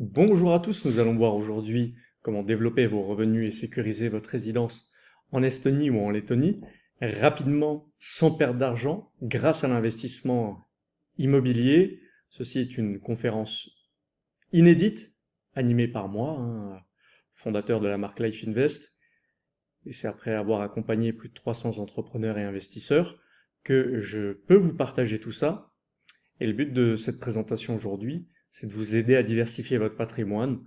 Bonjour à tous, nous allons voir aujourd'hui comment développer vos revenus et sécuriser votre résidence en Estonie ou en Lettonie rapidement, sans perdre d'argent, grâce à l'investissement immobilier. Ceci est une conférence inédite, animée par moi, hein, fondateur de la marque Life Invest, et c'est après avoir accompagné plus de 300 entrepreneurs et investisseurs que je peux vous partager tout ça. Et le but de cette présentation aujourd'hui, c'est de vous aider à diversifier votre patrimoine,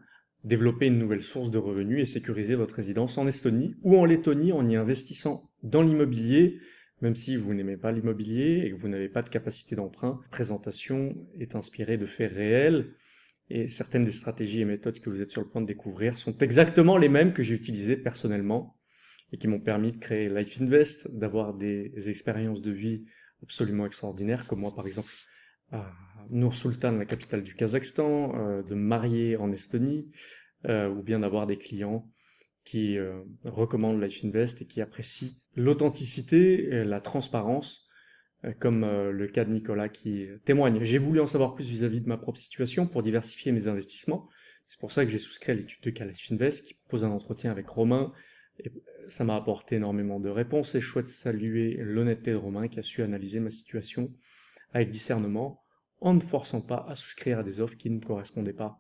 développer une nouvelle source de revenus et sécuriser votre résidence en Estonie ou en Lettonie en y investissant dans l'immobilier, même si vous n'aimez pas l'immobilier et que vous n'avez pas de capacité d'emprunt. La présentation est inspirée de faits réels et certaines des stratégies et méthodes que vous êtes sur le point de découvrir sont exactement les mêmes que j'ai utilisées personnellement et qui m'ont permis de créer Life Invest, d'avoir des expériences de vie absolument extraordinaires, comme moi par exemple à Sultan, la capitale du Kazakhstan, euh, de marier en Estonie, euh, ou bien d'avoir des clients qui euh, recommandent Life Invest et qui apprécient l'authenticité et la transparence, comme le cas de Nicolas qui témoigne. J'ai voulu en savoir plus vis-à-vis de ma propre situation pour diversifier mes investissements. C'est pour ça que j'ai souscrit à l'étude de cas Life Invest qui propose un entretien avec Romain. Et ça m'a apporté énormément de réponses et je souhaite saluer l'honnêteté de Romain qui a su analyser ma situation avec discernement, en ne forçant pas à souscrire à des offres qui ne correspondaient pas.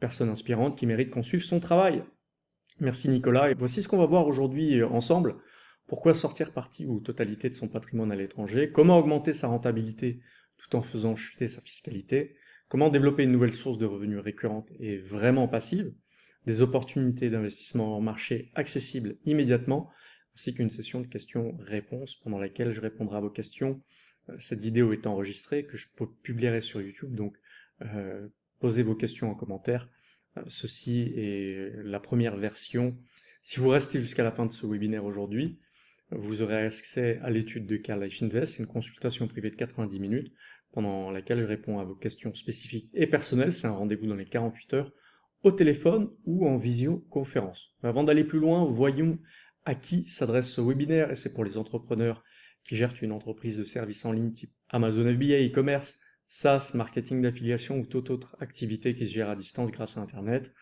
Personne inspirante qui mérite qu'on suive son travail. Merci Nicolas, et voici ce qu'on va voir aujourd'hui euh, ensemble. Pourquoi sortir partie ou totalité de son patrimoine à l'étranger? Comment augmenter sa rentabilité tout en faisant chuter sa fiscalité? Comment développer une nouvelle source de revenus récurrente et vraiment passive? Des opportunités d'investissement en marché accessibles immédiatement, ainsi qu'une session de questions-réponses pendant laquelle je répondrai à vos questions cette vidéo est enregistrée, que je publierai sur YouTube, donc euh, posez vos questions en commentaire. Euh, ceci est la première version. Si vous restez jusqu'à la fin de ce webinaire aujourd'hui, vous aurez accès à l'étude de cas Life Invest, une consultation privée de 90 minutes, pendant laquelle je réponds à vos questions spécifiques et personnelles. C'est un rendez-vous dans les 48 heures, au téléphone ou en visioconférence. Avant d'aller plus loin, voyons à qui s'adresse ce webinaire, et c'est pour les entrepreneurs qui gèrent une entreprise de services en ligne type Amazon FBA, e-commerce, SaaS, marketing d'affiliation ou toute autre activité qui se gère à distance grâce à Internet,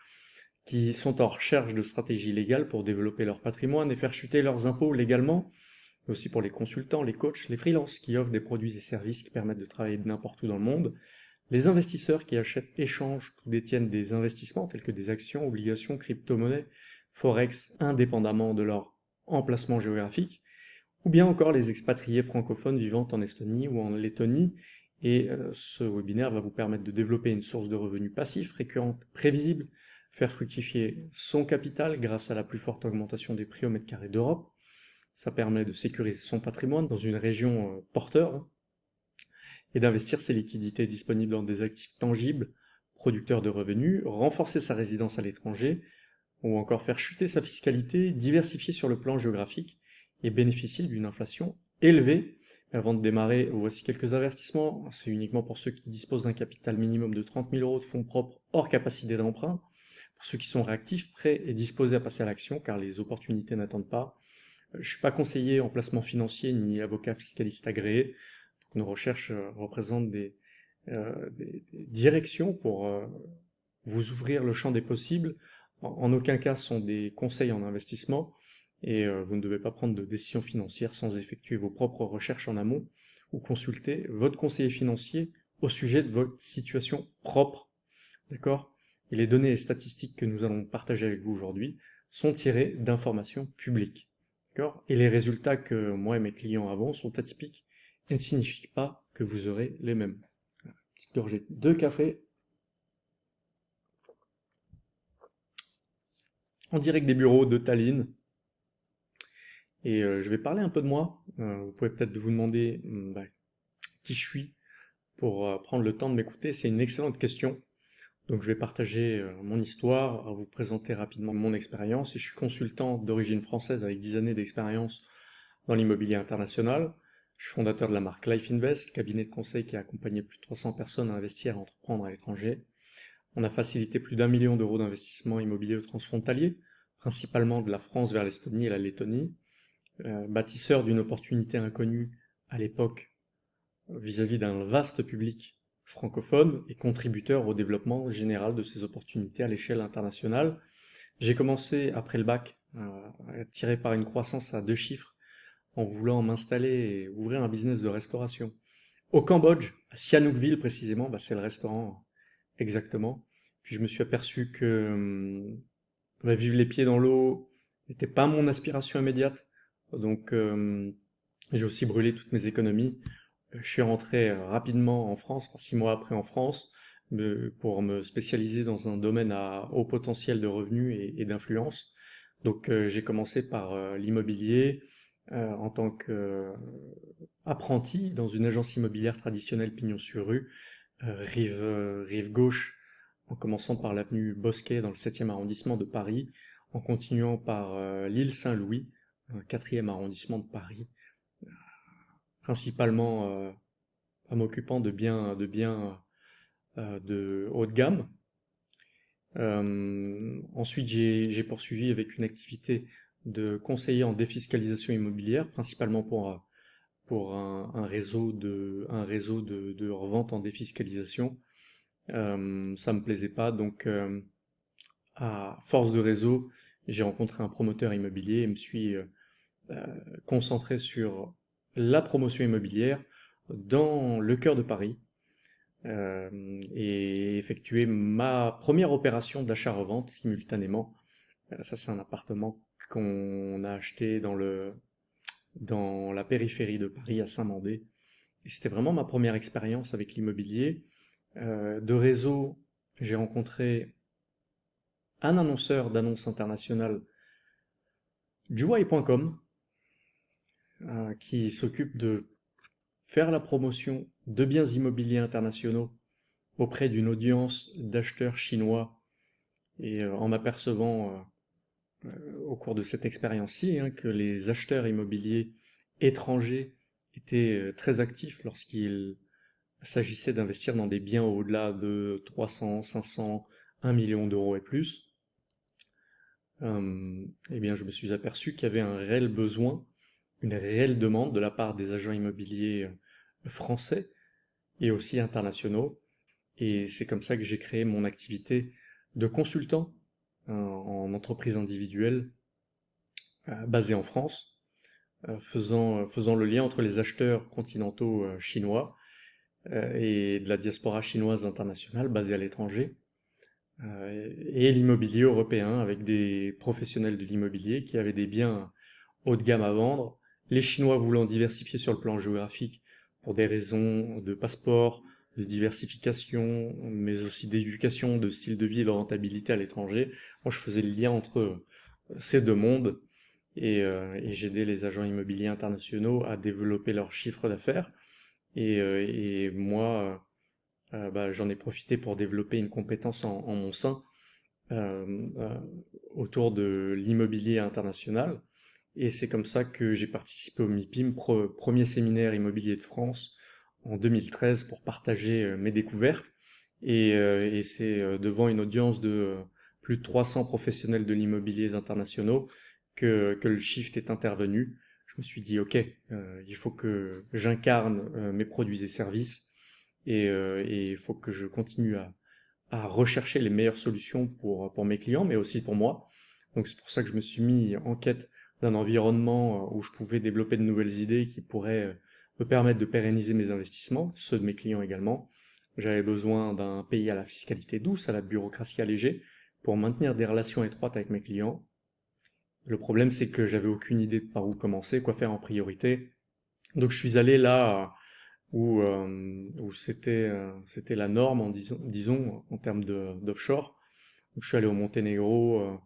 qui sont en recherche de stratégies légales pour développer leur patrimoine et faire chuter leurs impôts légalement, mais aussi pour les consultants, les coachs, les freelances qui offrent des produits et services qui permettent de travailler n'importe où dans le monde, les investisseurs qui achètent, échangent ou détiennent des investissements tels que des actions, obligations, crypto-monnaies, forex, indépendamment de leur emplacement géographique, ou bien encore les expatriés francophones vivant en Estonie ou en Lettonie. Et euh, ce webinaire va vous permettre de développer une source de revenus passifs, récurrente, prévisible, faire fructifier son capital grâce à la plus forte augmentation des prix au mètre carré d'Europe. Ça permet de sécuriser son patrimoine dans une région euh, porteur hein, et d'investir ses liquidités disponibles dans des actifs tangibles, producteurs de revenus, renforcer sa résidence à l'étranger, ou encore faire chuter sa fiscalité, diversifier sur le plan géographique, et bénéficier d'une inflation élevée. Avant de démarrer, voici quelques avertissements. C'est uniquement pour ceux qui disposent d'un capital minimum de 30 000 euros de fonds propres hors capacité d'emprunt. Pour ceux qui sont réactifs, prêts et disposés à passer à l'action, car les opportunités n'attendent pas. Euh, je ne suis pas conseiller en placement financier ni avocat fiscaliste agréé. Nos recherches euh, représentent des, euh, des, directions pour vous ouvrir le champ des possibles. En, aucun cas ce sont des conseils en investissement et euh, vous ne devez pas prendre de décision financière sans effectuer vos propres recherches en amont ou consulter votre conseiller financier au sujet de votre situation propre. D'accord? Et les données et statistiques que nous allons partager avec vous aujourd'hui sont tirées d'informations publiques. D'accord? Et les résultats que moi et mes clients avons sont atypiques et ne signifient pas que vous aurez les mêmes. Petite gorgée de café. En direct des bureaux de Tallinn, et euh, je vais parler un peu de moi. Euh, vous pouvez peut-être vous demander hmm, bah, qui je suis pour euh, prendre le temps de m'écouter. C'est une excellente question. Donc je vais partager mon histoire, vous présenter rapidement mon expérience. Et je suis consultant d'origine française avec 10 années d'expérience dans l'immobilier international. Je suis fondateur de la marque Life Invest, cabinet de conseil qui a accompagné plus de 300 personnes à investir et à entreprendre à l'étranger. On a facilité plus d'un million d'euros d'investissement immobilier transfrontalier, principalement de la France vers l'Estonie et la Lettonie. Euh, bâtisseur d'une opportunité inconnue à l'époque vis-à-vis d'un vaste public francophone et contributeur au développement général de ces opportunités à l'échelle internationale. J'ai commencé après le bac à tirer par une croissance à deux chiffres en voulant m'installer et ouvrir un business de restauration. Au Cambodge, à Sihanoukville précisément, bah c'est le restaurant exactement. Puis je me suis aperçu que hum, bah, vivre les pieds dans l'eau n'était pas mon aspiration immédiate. Donc hum, j'ai aussi brûlé toutes mes économies. Je suis rentré rapidement en France, six mois après en France, pour me spécialiser dans un domaine à haut potentiel de revenus et, d'influence. Donc euh, j'ai commencé par euh, l'immobilier, euh, en tant qu'apprenti dans une agence immobilière traditionnelle pignon sur rue, rive, rive gauche, en commençant par l'avenue Bosquet dans le 7e arrondissement de Paris, en continuant par l'île Saint-Louis, 4e arrondissement de Paris, principalement en m'occupant de biens, de biens de haut de gamme. ensuite, j'ai poursuivi avec une activité de conseiller en défiscalisation immobilière, principalement pour, un, réseau, de, revente en défiscalisation. Euh, ça me plaisait pas, donc euh, à force de réseau, j'ai rencontré un promoteur immobilier et me suis euh, concentré sur la promotion immobilière dans le cœur de Paris et effectué ma première opération d'achat-revente simultanément. ça, c'est un appartement qu'on a acheté dans, la périphérie de Paris, à Saint-Mandé. C'était vraiment ma première expérience avec l'immobilier. Euh, de réseau, j'ai rencontré un annonceur d'annonces internationales, Juwai.com, euh, qui s'occupe de faire la promotion de biens immobiliers internationaux auprès d'une audience d'acheteurs chinois. Et euh, en m'apercevant euh, au cours de cette expérience-ci hein, que les acheteurs immobiliers étrangers étaient très actifs lorsqu'il s'agissait d'investir dans des biens au-delà de 300, 500, 1 million d'euros et plus, euh, eh bien, je me suis aperçu qu'il y avait un réel besoin, une réelle demande de la part des agents immobiliers français et aussi internationaux. Et c'est comme ça que j'ai créé mon activité de consultant en entreprise individuelle euh, basée en France, euh, faisant, faisant le lien entre les acheteurs continentaux euh, chinois et de la diaspora chinoise internationale basée à l'étranger, et l'immobilier européen avec des professionnels de l'immobilier qui avaient des biens haut de gamme à vendre, les Chinois voulant diversifier sur le plan géographique pour des raisons de passeport, de diversification, mais aussi d'éducation, de style de vie et de rentabilité à l'étranger. Moi, je faisais le lien entre euh, ces deux mondes et, euh, et j'aidais les agents immobiliers internationaux à développer leur chiffre d'affaires. Et, euh, moi, bah, j'en ai profité pour développer une compétence en, en mon sein autour de l'immobilier international. Et c'est comme ça que j'ai participé au MIPIM, premier séminaire immobilier de France, en 2013 pour partager euh, mes découvertes. Et, euh, c'est euh, devant une audience de plus de 300 professionnels de l'immobilier internationaux que, que, le shift est intervenu. Je me suis dit, OK, il faut que j'incarne mes produits et services et il faut que je continue à, à, rechercher les meilleures solutions pour, pour mes clients, mais aussi pour moi. Donc c'est pour ça que je me suis mis en quête d'un environnement où je pouvais développer de nouvelles idées qui pourraient me permettre de pérenniser mes investissements, ceux de mes clients également. J'avais besoin d'un pays à la fiscalité douce, à la bureaucratie allégée, pour maintenir des relations étroites avec mes clients. Le problème, c'est que j'avais aucune idée de par où commencer, quoi faire en priorité. Donc je suis allé là où, euh, où c'était euh, c'était la norme, en disons, disons en termes d'offshore. je suis allé au Monténégro, euh,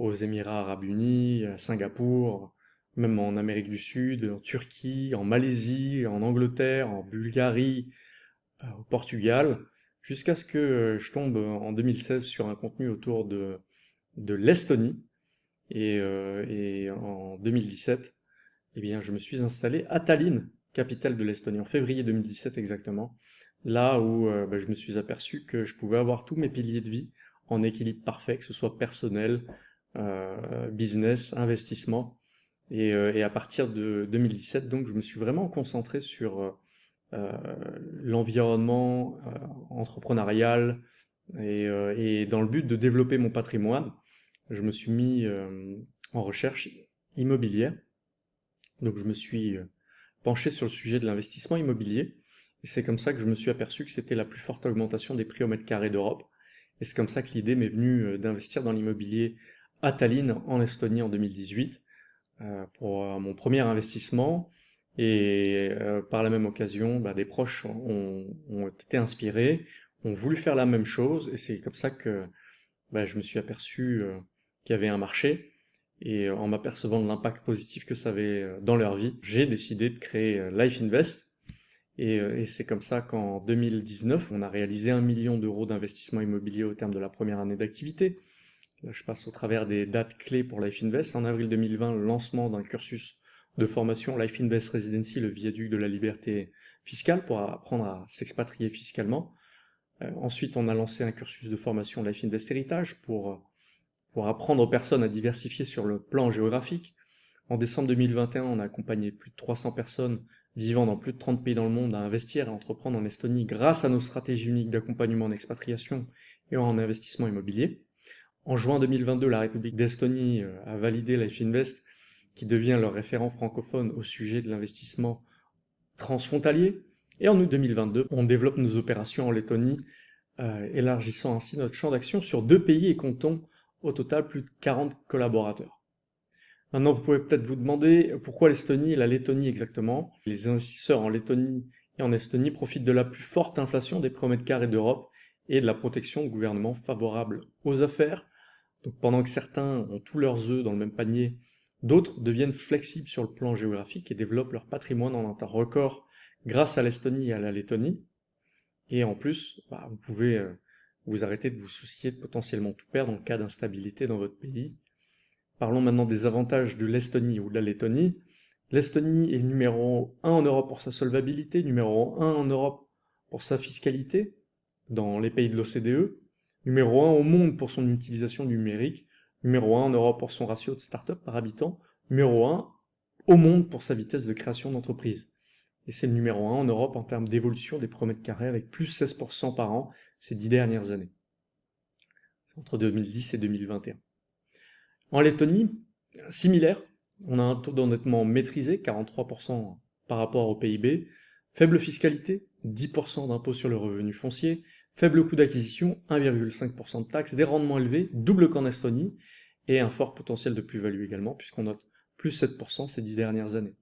aux Émirats arabes unis, à Singapour, même en Amérique du Sud, en Turquie, en Malaisie, en Angleterre, en Bulgarie, euh, au Portugal, jusqu'à ce que euh, je tombe en 2016 sur un contenu autour de, de l'Estonie. Et, euh, en 2017, eh bien, je me suis installé à Tallinn, capitale de l'Estonie, en février 2017 exactement, là où bah, je me suis aperçu que je pouvais avoir tous mes piliers de vie en équilibre parfait, que ce soit personnel, business, investissement, et, euh, et, à partir de 2017, donc, je me suis vraiment concentré sur euh, l'environnement entrepreneurial et, dans le but de développer mon patrimoine, je me suis mis en recherche immobilière. Donc je me suis penché sur le sujet de l'investissement immobilier. C'est comme ça que je me suis aperçu que c'était la plus forte augmentation des prix au mètre carré d'Europe. Et c'est comme ça que l'idée m'est venue euh, d'investir dans l'immobilier à Tallinn, en Estonie, en 2018, euh, pour euh, mon premier investissement. Et par la même occasion, bah, des proches ont, été inspirés, ont voulu faire la même chose. Et c'est comme ça que bah, je me suis aperçu qu'il y avait un marché. Et en m'apercevant de l'impact positif que ça avait dans leur vie, j'ai décidé de créer Life Invest, euh, et, c'est comme ça qu'en 2019, on a réalisé un million d'euros d'investissement immobilier au terme de la première année d'activité. Là, je passe au travers des dates clés pour Life Invest. En avril 2020, le lancement d'un cursus de formation Life Invest Residency, le viaduc de la liberté fiscale, pour apprendre à s'expatrier fiscalement. Euh, ensuite, on a lancé un cursus de formation Life Invest Héritage pour, pour apprendre aux personnes à diversifier sur le plan géographique. En décembre 2021, on a accompagné plus de 300 personnes vivant dans plus de 30 pays dans le monde à investir et entreprendre en Estonie grâce à nos stratégies uniques d'accompagnement en expatriation et en investissement immobilier. En juin 2022, la République d'Estonie euh, a validé Life Invest, qui devient leur référent francophone au sujet de l'investissement transfrontalier. Et en août 2022, on développe nos opérations en Lettonie, euh, élargissant ainsi notre champ d'action sur deux pays et comptons au total plus de 40 collaborateurs. Maintenant, vous pouvez peut-être vous demander pourquoi l'Estonie et la Lettonie exactement? Les investisseurs en Lettonie et en Estonie profitent de la plus forte inflation des prix mètre carré d'Europe et de la protection de gouvernements favorables aux affaires. Donc pendant que certains ont tous leurs œufs dans le même panier, d'autres deviennent flexibles sur le plan géographique et développent leur patrimoine en un record grâce à l'Estonie et à la Lettonie. Et en plus, bah, vous pouvez euh, vous arrêter de vous soucier de potentiellement tout perdre en cas d'instabilité dans votre pays Parlons maintenant des avantages de l'Estonie ou de la Lettonie. L'Estonie est numéro 1 en Europe pour sa solvabilité, numéro 1 en Europe pour sa fiscalité dans les pays de l'OCDE, numéro 1 au monde pour son utilisation numérique, numéro 1 en Europe pour son ratio de start-up par habitant, numéro 1 au monde pour sa vitesse de création d'entreprise. Et c'est le numéro 1 en Europe en termes d'évolution des promètres carrés avec plus 16% par an ces dix dernières années. C'est entre 2010 et 2021. En Lettonie, similaire, on a un taux d'endettement maîtrisé, 43% par rapport au PIB, faible fiscalité, 10% d'impôt sur le revenu foncier, faible coût d'acquisition, 1,5% de taxes, des rendements élevés, double qu'en Estonie, et un fort potentiel de plus-value également, puisqu'on note plus 7% ces dix dernières années.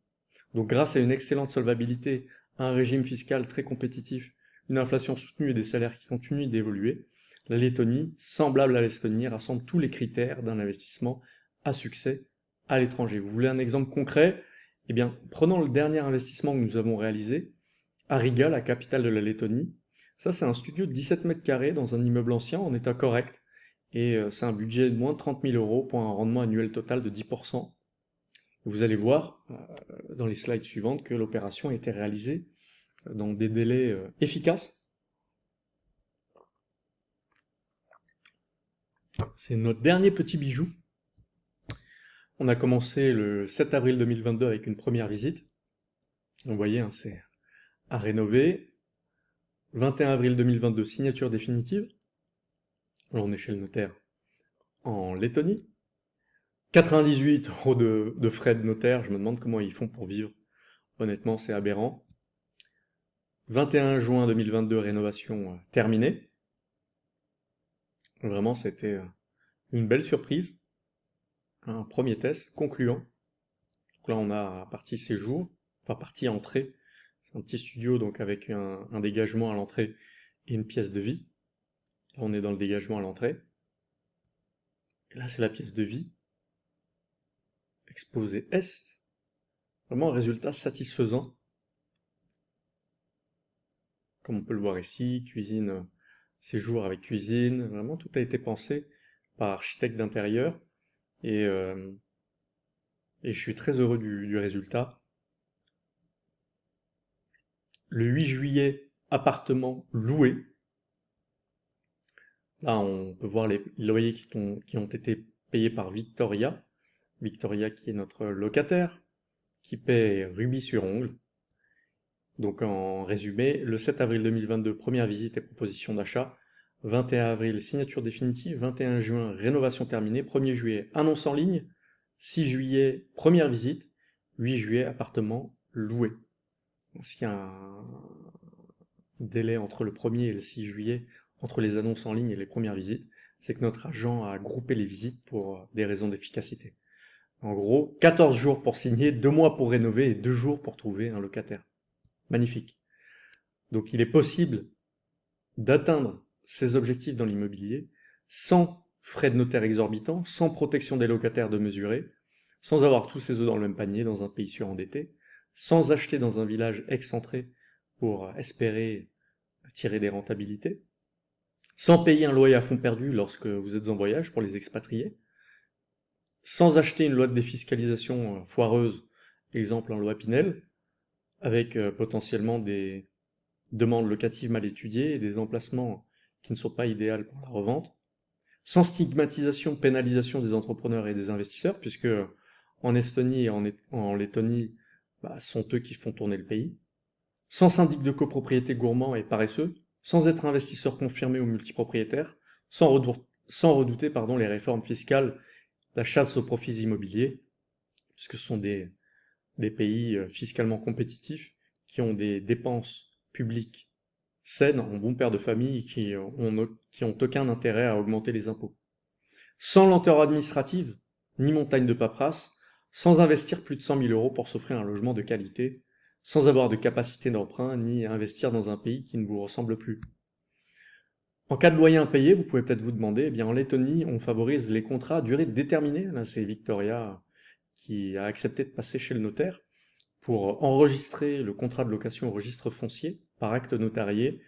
Donc grâce à une excellente solvabilité, un régime fiscal très compétitif, une inflation soutenue et des salaires qui continuent d'évoluer, la Lettonie, semblable à l'Estonie, rassemble tous les critères d'un investissement à succès à l'étranger. Vous voulez un exemple concret? Eh bien, prenons le dernier investissement que nous avons réalisé à Riga, la capitale de la Lettonie. Ça, c'est un studio de 17 mètres carrés dans un immeuble ancien en état correct. Et euh, c'est un budget de moins de 30 000 euros pour un rendement annuel total de 10%. Vous allez voir euh, dans les slides suivantes que l'opération a été réalisée dans des délais euh, efficaces C'est notre dernier petit bijou. On a commencé le 7 avril 2022 avec une première visite. Vous voyez, hein, c'est à rénover. 21 avril 2022, signature définitive. On est chez le notaire en Lettonie. 98 euros de, de frais de notaire, je me demande comment ils font pour vivre. Honnêtement, c'est aberrant. 21 juin 2022, rénovation euh, terminée. Vraiment, c'était euh, une belle surprise. Un premier test concluant. Donc là, on a partie séjour, enfin partie entrée. C'est un petit studio donc avec un, dégagement à l'entrée et une pièce de vie. Là, on est dans le dégagement à l'entrée. Là, c'est la pièce de vie. Exposé Est. Vraiment un résultat satisfaisant. Comme on peut le voir ici, cuisine séjour avec cuisine, vraiment tout a été pensé par architecte d'intérieur et, euh, et je suis très heureux du, résultat. Le 8 juillet, appartement loué. Là, on peut voir les loyers qui ont, été payés par Victoria. Victoria qui est notre locataire, qui paie rubis sur ongle. Donc en résumé, le 7 avril 2022, première visite et proposition d'achat. 21 avril, signature définitive. 21 juin, rénovation terminée. 1er juillet, annonce en ligne. 6 juillet, première visite. 8 juillet, appartement loué. S'il y a un délai entre le 1er et le 6 juillet, entre les annonces en ligne et les premières visites, c'est que notre agent a groupé les visites pour des raisons d'efficacité. En gros, 14 jours pour signer, 2 mois pour rénover et 2 jours pour trouver un locataire. Magnifique. Donc il est possible d'atteindre ces objectifs dans l'immobilier sans frais de notaire exorbitants, sans protection des locataires de mesurer, sans avoir tous ses œufs dans le même panier dans un pays surendetté, sans acheter dans un village excentré pour espérer tirer des rentabilités, sans payer un loyer à fond perdu lorsque vous êtes en voyage pour les expatriés, sans acheter une loi de défiscalisation euh, foireuse, exemple en loi Pinel, avec euh, potentiellement des demandes locatives mal étudiées et des emplacements qui ne sont pas idéaux pour la revente, sans stigmatisation, pénalisation des entrepreneurs et des investisseurs, puisque en Estonie et en, Lettonie, bah, sont eux qui font tourner le pays, sans syndic de copropriété gourmand et paresseux, sans être investisseur confirmé ou multipropriétaire, sans, sans redouter pardon, les réformes fiscales la chasse aux profits immobiliers, puisque ce sont des, pays euh, fiscalement compétitifs qui ont des dépenses publiques saines, en bon père de famille, qui ont, qui ont aucun intérêt à augmenter les impôts. Sans lenteur administrative, ni montagne de paperasse, sans investir plus de 100 000 euros pour s'offrir un logement de qualité, sans avoir de capacité d'emprunt, ni investir dans un pays qui ne vous ressemble plus. En cas de loyer impayé, vous pouvez peut-être vous demander, eh bien en Lettonie, on favorise les contrats à durée déterminée. Là, c'est Victoria qui a accepté de passer chez le notaire pour enregistrer le contrat de location au registre foncier par acte notarié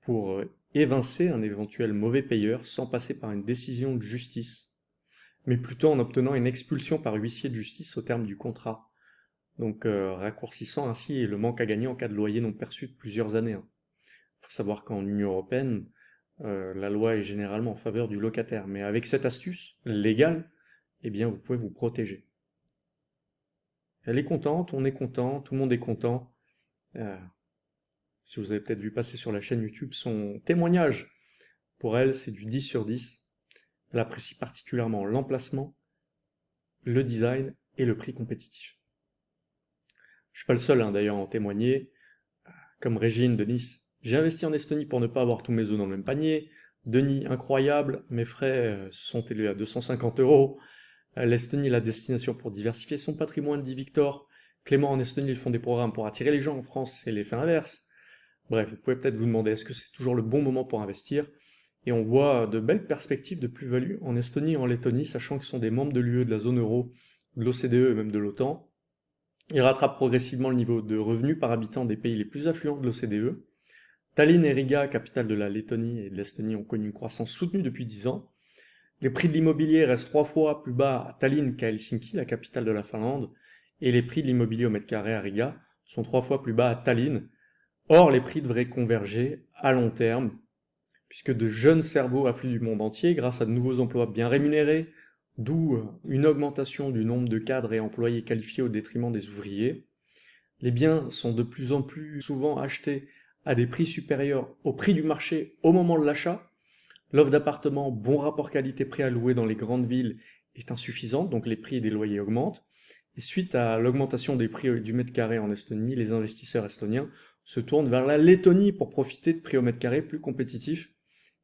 pour évincer un éventuel mauvais payeur sans passer par une décision de justice, mais plutôt en obtenant une expulsion par huissier de justice au terme du contrat. Donc euh, raccourcissant ainsi le manque à gagner en cas de loyer non perçu de plusieurs années. Il hein. faut savoir qu'en Union Européenne, euh, la loi est généralement en faveur du locataire. Mais avec cette astuce légale, eh bien, vous pouvez vous protéger. Elle est contente, on est content, tout le monde est content. Euh, si vous avez peut-être vu passer sur la chaîne YouTube son témoignage, pour elle, c'est du 10 sur 10. Elle apprécie particulièrement l'emplacement, le design et le prix compétitif. Je suis pas le seul hein, d'ailleurs à en témoigner. Comme Régine de Nice, j'ai investi en Estonie pour ne pas avoir tous mes œufs dans le même panier. Denis, incroyable, mes frais euh, sont élevés à 250 euros. Euh, L'Estonie, la destination pour diversifier son patrimoine, dit Victor. Clément, en Estonie, ils font des programmes pour attirer les gens. En France, c'est l'effet inverse. Bref, vous pouvez peut-être vous demander, est-ce que c'est toujours le bon moment pour investir? Et on voit de belles perspectives de plus-value en Estonie et en Lettonie, sachant ce sont des membres de l'UE, de la zone euro, de l'OCDE et même de l'OTAN. Ils rattrapent progressivement le niveau de revenus par habitant des pays les plus affluents de l'OCDE. Tallinn et Riga, capitale de la Lettonie et de l'Estonie, ont connu une croissance soutenue depuis 10 ans. Les prix de l'immobilier restent trois fois plus bas à Tallinn qu'à Helsinki, la capitale de la Finlande, et les prix de l'immobilier au mètre carré à Riga sont trois fois plus bas à Tallinn. Or, les prix devraient converger à long terme, puisque de jeunes cerveaux affluent du monde entier grâce à de nouveaux emplois bien rémunérés, d'où une augmentation du nombre de cadres et employés qualifiés au détriment des ouvriers. Les biens sont de plus en plus souvent achetés à des prix supérieurs au prix du marché au moment de l'achat. L'offre d'appartements bon rapport qualité-prix à louer dans les grandes villes est insuffisante, donc les prix des loyers augmentent. Et suite à l'augmentation des prix du mètre carré en Estonie, les investisseurs estoniens se tournent vers la Lettonie pour profiter de prix au mètre carré plus compétitifs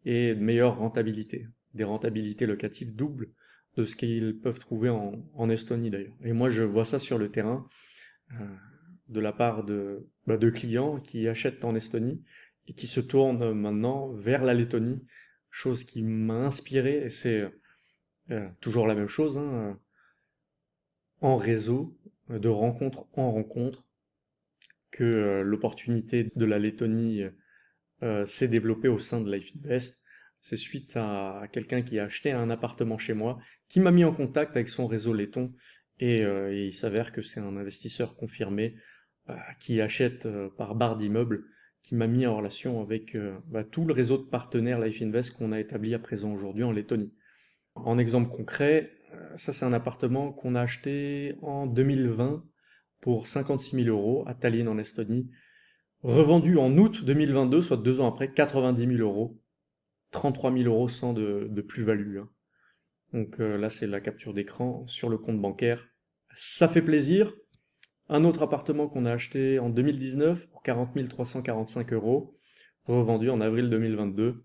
et de meilleure rentabilité. Des rentabilités locatives doubles de ce qu'ils peuvent trouver en, Estonie d'ailleurs. Et moi je vois ça sur le terrain. Euh, de la part de, bah, de clients qui achètent en Estonie et qui se tournent maintenant vers la Lettonie, chose qui m'a inspiré, et c'est euh, toujours la même chose, hein, en réseau, de rencontre en rencontre, que euh, l'opportunité de la Lettonie euh, s'est développée au sein de Life Invest. C'est suite à quelqu'un qui a acheté un appartement chez moi, qui m'a mis en contact avec son réseau letton, et, et il s'avère que c'est un investisseur confirmé, euh, qui achète euh, par barre d'immeubles, qui m'a mis en relation avec euh, bah, tout le réseau de partenaires Life Invest qu'on a établi à présent aujourd'hui en Lettonie. En exemple concret, ça c'est un appartement qu'on a acheté en 2020 pour 56 000 euros à Tallinn en Estonie. Revendu en août 2022, soit deux ans après, 90 000 euros. 33 000 euros sans de, plus-value. Hein. Donc euh, là, c'est la capture d'écran sur le compte bancaire. Ça fait plaisir. Un autre appartement qu'on a acheté en 2019 pour 40 345 euros, revendu en avril 2022,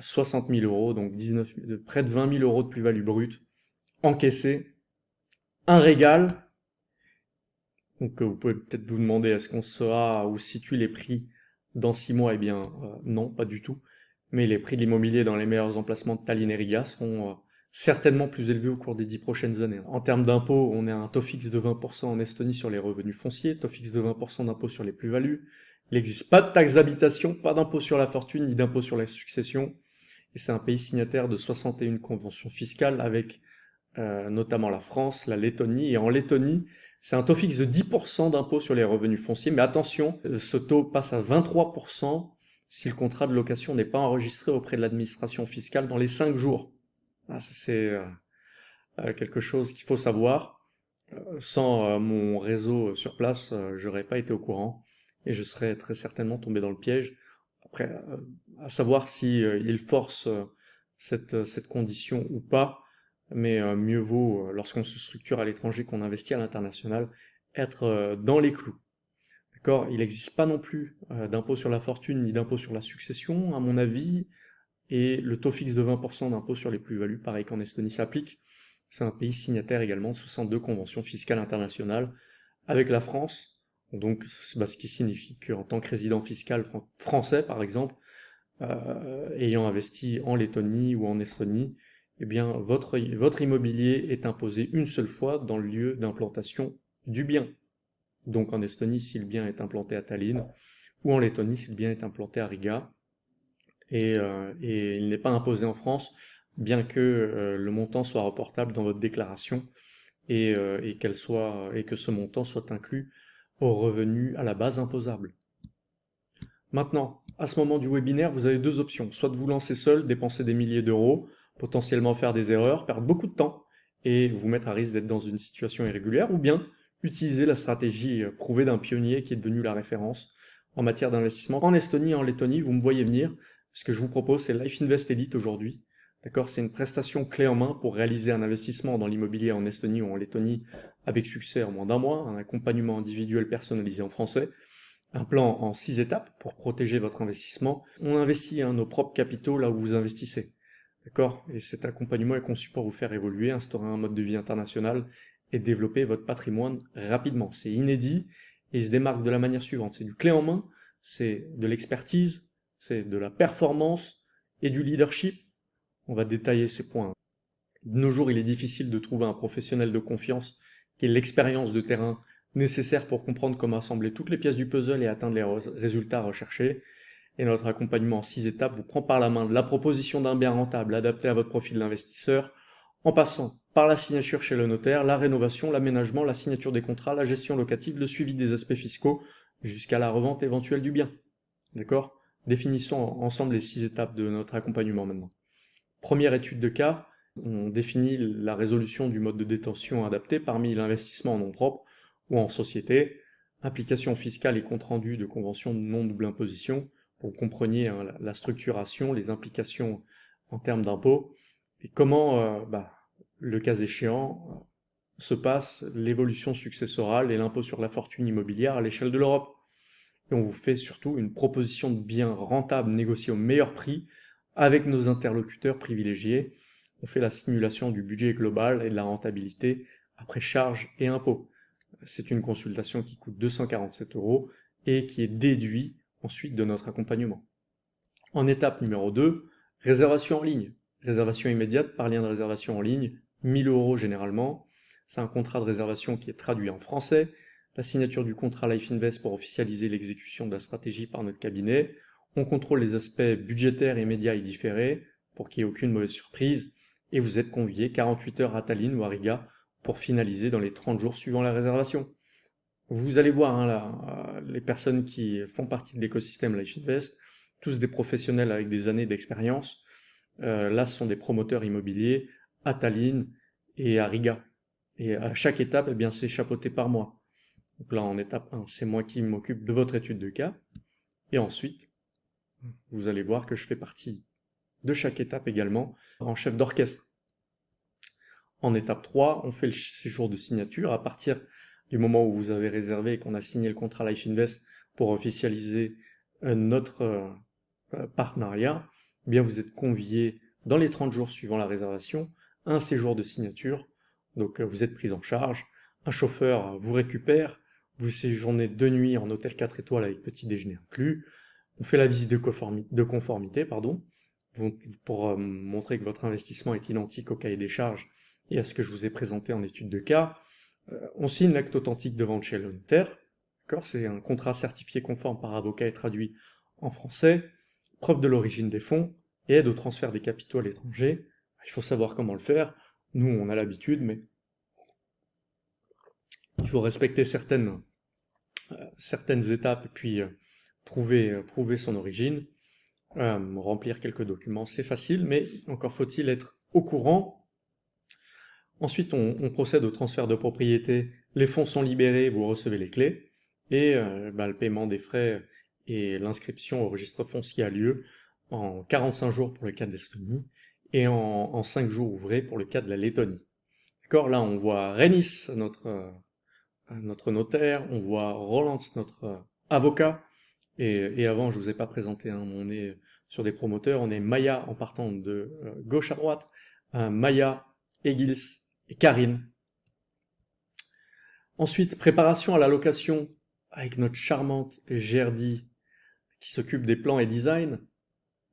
60 000 euros, donc 19, près de 20 000 euros de plus-value brute, encaissé. Un régal. Donc euh, vous pouvez peut-être vous demander, est-ce qu'on sera où situent les prix dans 6 mois? Eh bien, euh, non, pas du tout. Mais les prix de l'immobilier dans les meilleurs emplacements de Tallinn et Riga seront euh, certainement plus élevés au cours des 10 prochaines années. En termes d'impôts, on à un taux fixe de 20% en Estonie sur les revenus fonciers, taux fixe de 20% d'impôt sur les plus-values, il n'existe pas de taxe d'habitation, pas d'impôt sur la fortune, ni d'impôt sur la succession. Et c'est un pays signataire de 61 conventions fiscales avec euh, notamment la France, la Lettonie. Et en Lettonie, c'est un taux fixe de 10% d'impôt sur les revenus fonciers. Mais attention, ce taux passe à 23% si le contrat de location n'est pas enregistré auprès de l'administration fiscale dans les 5 jours. Ah, c'est euh, euh, quelque chose qu'il faut savoir. Sans mon réseau sur place, je n'aurais pas été au courant et je serais très certainement tombé dans le piège. Après, euh, à savoir si euh, force euh, cette, cette condition ou pas, mais mieux vaut, lorsqu'on se structure à l'étranger qu'on investit à l'international, être dans les clous. D'accord? Il n'existe pas non plus d'impôt sur la fortune ni d'impôt sur la succession, à mon avis, et le taux fixe de 20% d'impôt sur les plus-values, pareil qu'en Estonie, s'applique. C'est un pays signataire également de 62 conventions fiscales internationales avec la France, donc, bah, ce qui signifie qu'en tant que résident fiscal français, par exemple, euh, ayant investi en Lettonie ou en Estonie, eh bien, votre, votre immobilier est imposé une seule fois dans le lieu d'implantation du bien. Donc en Estonie, si le bien est implanté à Tallinn, ou en Lettonie, si le bien est implanté à Riga. Et, euh, il n'est pas imposé en France, bien que euh, le montant soit reportable dans votre déclaration et, et, soit, et que ce montant soit inclus aux revenus à la base imposable. Maintenant, à ce moment du webinaire, vous avez deux options. Soit de vous lancer seul, dépenser des milliers d'euros, potentiellement faire des erreurs, perdre beaucoup de temps et vous mettre à risque d'être dans une situation irrégulière, ou bien utiliser la stratégie euh, prouvée d'un pionnier qui est devenu la référence en matière d'investissement. En Estonie et en Lettonie, vous me voyez venir. Ce que je vous propose, c'est Life Invest Elite aujourd'hui. D'accord? C'est une prestation clé en main pour réaliser un investissement dans l'immobilier en Estonie ou en Lettonie avec succès en moins d'un mois, un accompagnement individuel personnalisé en français, un plan en six étapes pour protéger votre investissement. On investit hein, nos propres capitaux là où vous investissez. D'accord Et cet accompagnement est conçu pour vous faire évoluer, instaurer un mode de vie international et développer votre patrimoine rapidement. C'est inédit et il se démarque de la manière suivante. C'est du clé en main, c'est de l'expertise, c'est de la performance et du leadership on va détailler ces points. De nos jours, il est difficile de trouver un professionnel de confiance qui ait l'expérience de terrain nécessaire pour comprendre comment assembler toutes les pièces du puzzle et atteindre les résultats recherchés. Et notre accompagnement en six étapes vous prend par la main la proposition d'un bien rentable adapté à votre profil d'investisseur, en passant par la signature chez le notaire, la rénovation, l'aménagement, la signature des contrats, la gestion locative, le suivi des aspects fiscaux, jusqu'à la revente éventuelle du bien. D'accord? Définissons ensemble les six étapes de notre accompagnement maintenant. Première étude de cas, on définit la résolution du mode de détention adapté parmi l'investissement en nom propre ou en société, implication fiscale et compte-rendu de convention de non-double imposition, vous compreniez hein, la structuration, les implications en termes d'impôts, et comment, euh, bah, le cas échéant, euh, se passe l'évolution successorale et l'impôt sur la fortune immobilière à l'échelle de l'Europe. Et on vous fait surtout une proposition de biens rentables négociés au meilleur prix avec nos interlocuteurs privilégiés, on fait la simulation du budget global et de la rentabilité après charges et impôts. C'est une consultation qui coûte 247 euros et qui est déduit ensuite de notre accompagnement. En étape numéro 2, réservation en ligne. Réservation immédiate par lien de réservation en ligne, 1000 euros généralement. C'est un contrat de réservation qui est traduit en français, la signature du contrat Life Invest pour officialiser l'exécution de la stratégie par notre cabinet, on contrôle les aspects budgétaires, immédiats et différés pour qu'il n'y ait aucune mauvaise surprise. Et vous êtes convié 48 heures à Tallinn ou à Riga pour finaliser dans les 30 jours suivant la réservation. Vous allez voir hein, là, euh, les personnes qui font partie de l'écosystème Life Invest, tous des professionnels avec des années d'expérience. Euh, là, ce sont des promoteurs immobiliers à Tallinn et à Riga. Et à chaque étape, eh bien, c'est chapeauté par moi. Donc là, en étape 1, c'est moi qui m'occupe de votre étude de cas. Et ensuite, vous allez voir que je fais partie de chaque étape également en chef d'orchestre. En étape 3, on fait le séjour de signature. À partir du moment où vous avez réservé et qu'on a signé le contrat Life Invest pour officialiser euh, notre euh, euh, partenariat, eh bien vous êtes convié dans les 30 jours suivant la réservation un séjour de signature. Donc vous êtes pris en charge, un chauffeur vous récupère, vous séjournez deux nuits en hôtel 4 étoiles avec petit déjeuner inclus, on fait la visite de conformité, de conformité pardon, pour montrer que votre investissement est identique au cahier des charges et à ce que je vous ai présenté en étude de cas. On signe l'acte authentique de vente chez le notaire, c'est un contrat certifié conforme par avocat et traduit en français, preuve de l'origine des fonds et aide au transfert des capitaux à l'étranger. Il faut savoir comment le faire. Nous, on a l'habitude, mais il faut respecter certaines, euh, certaines étapes et puis euh, prouver, euh, prouver son origine. remplir quelques documents, c'est facile, mais encore faut-il être au courant. Ensuite, on, on procède au transfert de propriété. Les fonds sont libérés, vous recevez les clés. Et euh, bah, le paiement des frais et l'inscription au registre foncier a lieu en 45 jours pour le cas de l'Estonie et en, 5 jours ouvrés pour le cas de la Lettonie. D'accord? Là, on voit Renis, notre, euh, notre notaire, on voit Roland, notre euh, avocat, et, avant, je vous ai pas présenté, hein, on est sur des promoteurs, on est Maya en partant de gauche à droite, Maya, Egils et Karine. Ensuite, préparation à la location avec notre charmante Gerdy qui s'occupe des plans et design,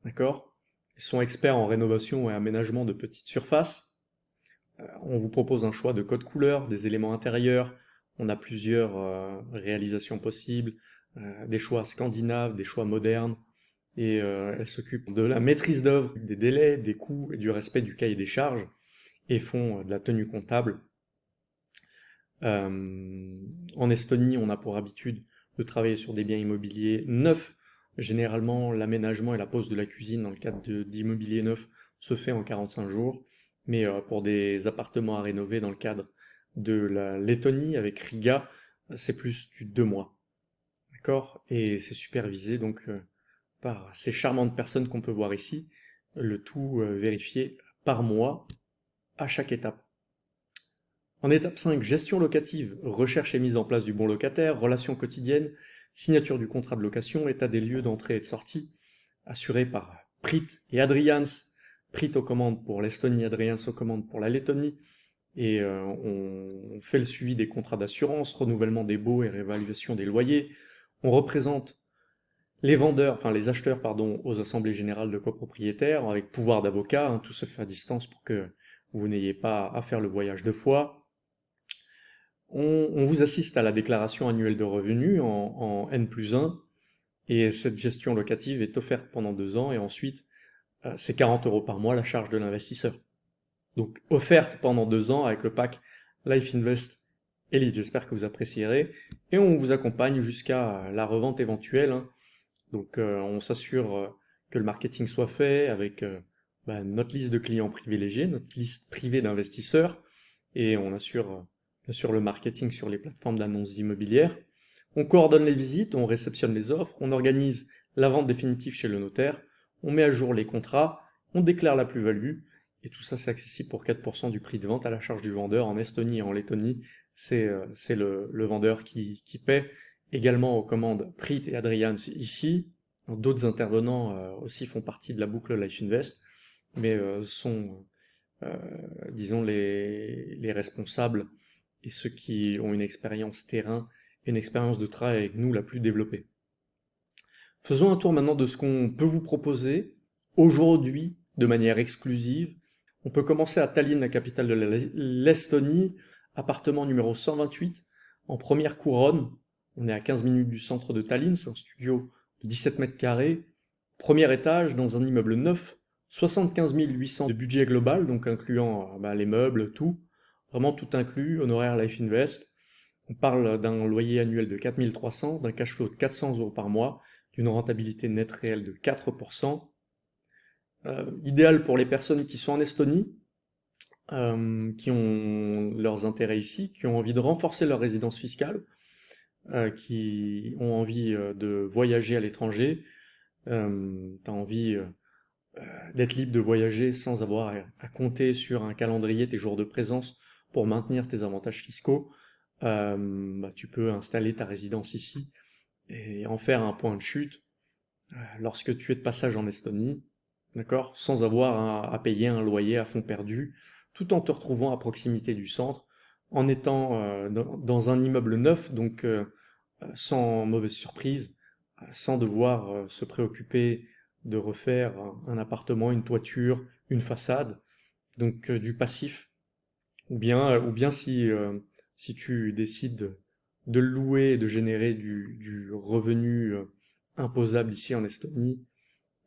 d'accord? Ils sont experts en rénovation et aménagement de petites surfaces. Euh, on vous propose un choix de code couleur, des éléments intérieurs, on a plusieurs euh, réalisations possibles, euh, des choix scandinaves, des choix modernes, et elles s'occupent de la maîtrise d'œuvre, des délais, des coûts et du respect du cahier des charges, et font de la tenue comptable euh, en Estonie, on a pour habitude de travailler sur des biens immobiliers neufs. Généralement, l'aménagement et la pose de la cuisine dans le cadre d'immobilier neuf se fait en 45 jours. Mais euh, pour des appartements à rénover dans le cadre de la Lettonie avec Riga, c'est plus du deux mois. D'accord? Et c'est supervisé donc euh, par ces charmantes personnes qu'on peut voir ici, le tout vérifié par mois à chaque étape. En étape 5, gestion locative, recherche et mise en place du bon locataire, relations quotidiennes, signature du contrat de location, état des lieux d'entrée et de sortie, assuré par Prit et Adrians. Prit aux commandes pour l'Estonie, Adrians aux commandes pour la Lettonie. Et euh, on fait le suivi des contrats d'assurance, renouvellement des baux et réévaluation des loyers. On représente les vendeurs, enfin les acheteurs, pardon, aux assemblées générales de copropriétaires, avec pouvoir d'avocat, hein, tout se fait à distance pour que vous n'ayez pas à faire le voyage deux fois on, vous assiste à la déclaration annuelle de revenus en, N plus 1, et cette gestion locative est offerte pendant deux ans, et ensuite, euh, c'est 40 euros par mois la charge de l'investisseur. Donc, offerte pendant deux ans avec le pack Life Invest Elite. J'espère que vous apprécierez. Et on vous accompagne jusqu'à la revente éventuelle. Hein. Donc, euh, on s'assure euh, que le marketing soit fait avec bah, notre liste de clients privilégiés, notre liste privée d'investisseurs, et on assure sur le marketing sur les plateformes d'annonces immobilières. On coordonne les visites, on réceptionne les offres, on organise la vente définitive chez le notaire, on met à jour les contrats, on déclare la plus-value, et tout ça c'est accessible pour 4% du prix de vente à la charge du vendeur. En Estonie et en Lettonie, c'est euh, le, vendeur qui, paie. Également aux commandes Prit et Adrian ici. D'autres intervenants euh, aussi font partie de la boucle Life Invest, mais euh, sont, disons, les, les responsables et ceux qui ont une expérience terrain et une expérience de travail avec nous la plus développée. Faisons un tour maintenant de ce qu'on peut vous proposer aujourd'hui de manière exclusive. On peut commencer à Tallinn, la capitale de l'Estonie, appartement numéro 128, en première couronne. On est à 15 minutes du centre de Tallinn, c'est un studio de 17 mètres carrés, premier étage dans un immeuble neuf, 75 800 de budget global, donc incluant bah, les meubles, tout vraiment tout inclus, honoraire Life Invest. On parle d'un loyer annuel de 4300, d'un cash flow de 400 euros par mois, d'une rentabilité nette réelle de 4%. Euh, idéal pour les personnes qui sont en Estonie, euh, qui ont leurs intérêts ici, qui ont envie de renforcer leur résidence fiscale, qui ont envie de voyager à l'étranger. tu envie d'être libre de voyager sans avoir à, compter sur un calendrier tes jours de présence pour maintenir tes avantages fiscaux. Bah, tu peux installer ta résidence ici et en faire un point de chute lorsque tu es de passage en Estonie, d'accord, sans avoir à, payer un loyer à fond perdu, tout en te retrouvant à proximité du centre, en étant euh, dans un immeuble neuf, donc euh, sans mauvaise surprise, sans devoir se préoccuper de refaire un appartement, une toiture, une façade, donc euh, du passif. Ou bien, ou bien si, tu décides de louer et de générer du, revenu imposable ici en Estonie,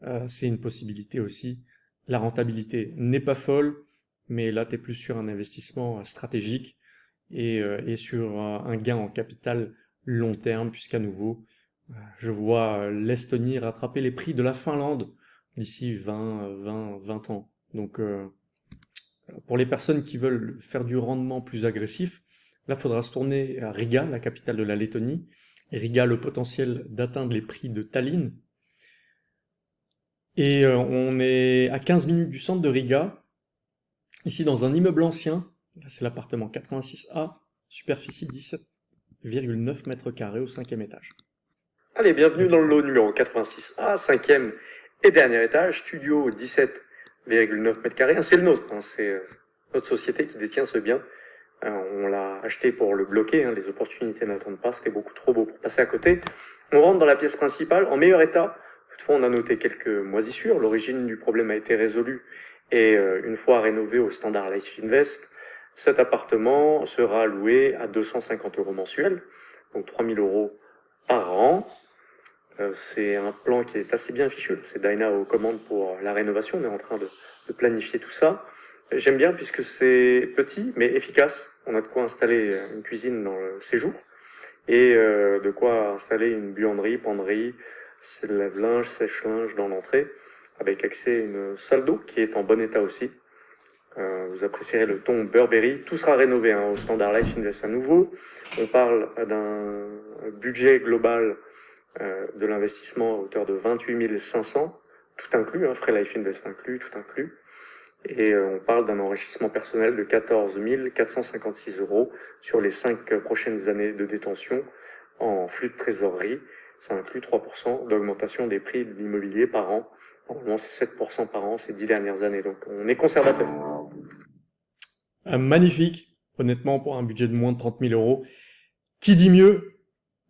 euh, c'est une possibilité aussi. La rentabilité n'est pas folle, mais là, tu es plus sur un investissement euh, stratégique et, euh, sur un gain en capital long terme, puisqu'à nouveau, je vois l'Estonie rattraper les prix de la Finlande d'ici 20, 20, 20 ans. Donc, pour les personnes qui veulent faire du rendement plus agressif, là, il faudra se tourner à Riga, la capitale de la Lettonie. Et Riga le potentiel d'atteindre les prix de Tallinn, et euh, on est à 15 minutes du centre de Riga, ici dans un immeuble ancien, là c'est l'appartement 86A, superficie 17,9 mètres carrés au cinquième étage. Allez, bienvenue dans le lot numéro 86A, cinquième et dernier étage, studio 17,9 mètres carrés. C'est le nôtre, hein, c'est euh, notre société qui détient ce bien. Euh, on l'a acheté pour le bloquer, hein, les opportunités n'attendent pas, c'était beaucoup trop beau pour passer à côté. On rentre dans la pièce principale en meilleur état, Toutefois, on a noté quelques moisissures. L'origine du problème a été résolue et euh, une fois rénové au standard Life Invest, cet appartement sera loué à 250 euros mensuels, donc 3000 euros par an. Euh, c'est un plan qui est assez bien fichu. C'est Dyna aux commandes pour la rénovation. On est en train de, planifier tout ça. J'aime bien puisque c'est petit mais efficace. On a de quoi installer une cuisine dans le séjour et euh, de quoi installer une buanderie, penderie, lave-linge, sèche-linge dans l'entrée, avec accès à une salle d'eau qui est en bon état aussi. Euh, vous apprécierez le ton Burberry. Tout sera rénové hein, au Standard Life Invest à nouveau. On parle d'un budget global euh, de l'investissement à hauteur de 28 500, tout inclus, hein, frais Life Invest inclus, tout inclus. Et euh, on parle d'un enrichissement personnel de 14 456 euros sur les cinq prochaines années de détention en flux de trésorerie ça inclut 3% d'augmentation des prix de l'immobilier par an. Normalement, c'est 7% par an ces dix dernières années. Donc, on est conservateur. Euh, magnifique, honnêtement, pour un budget de moins de 30 000 euros. Qui dit mieux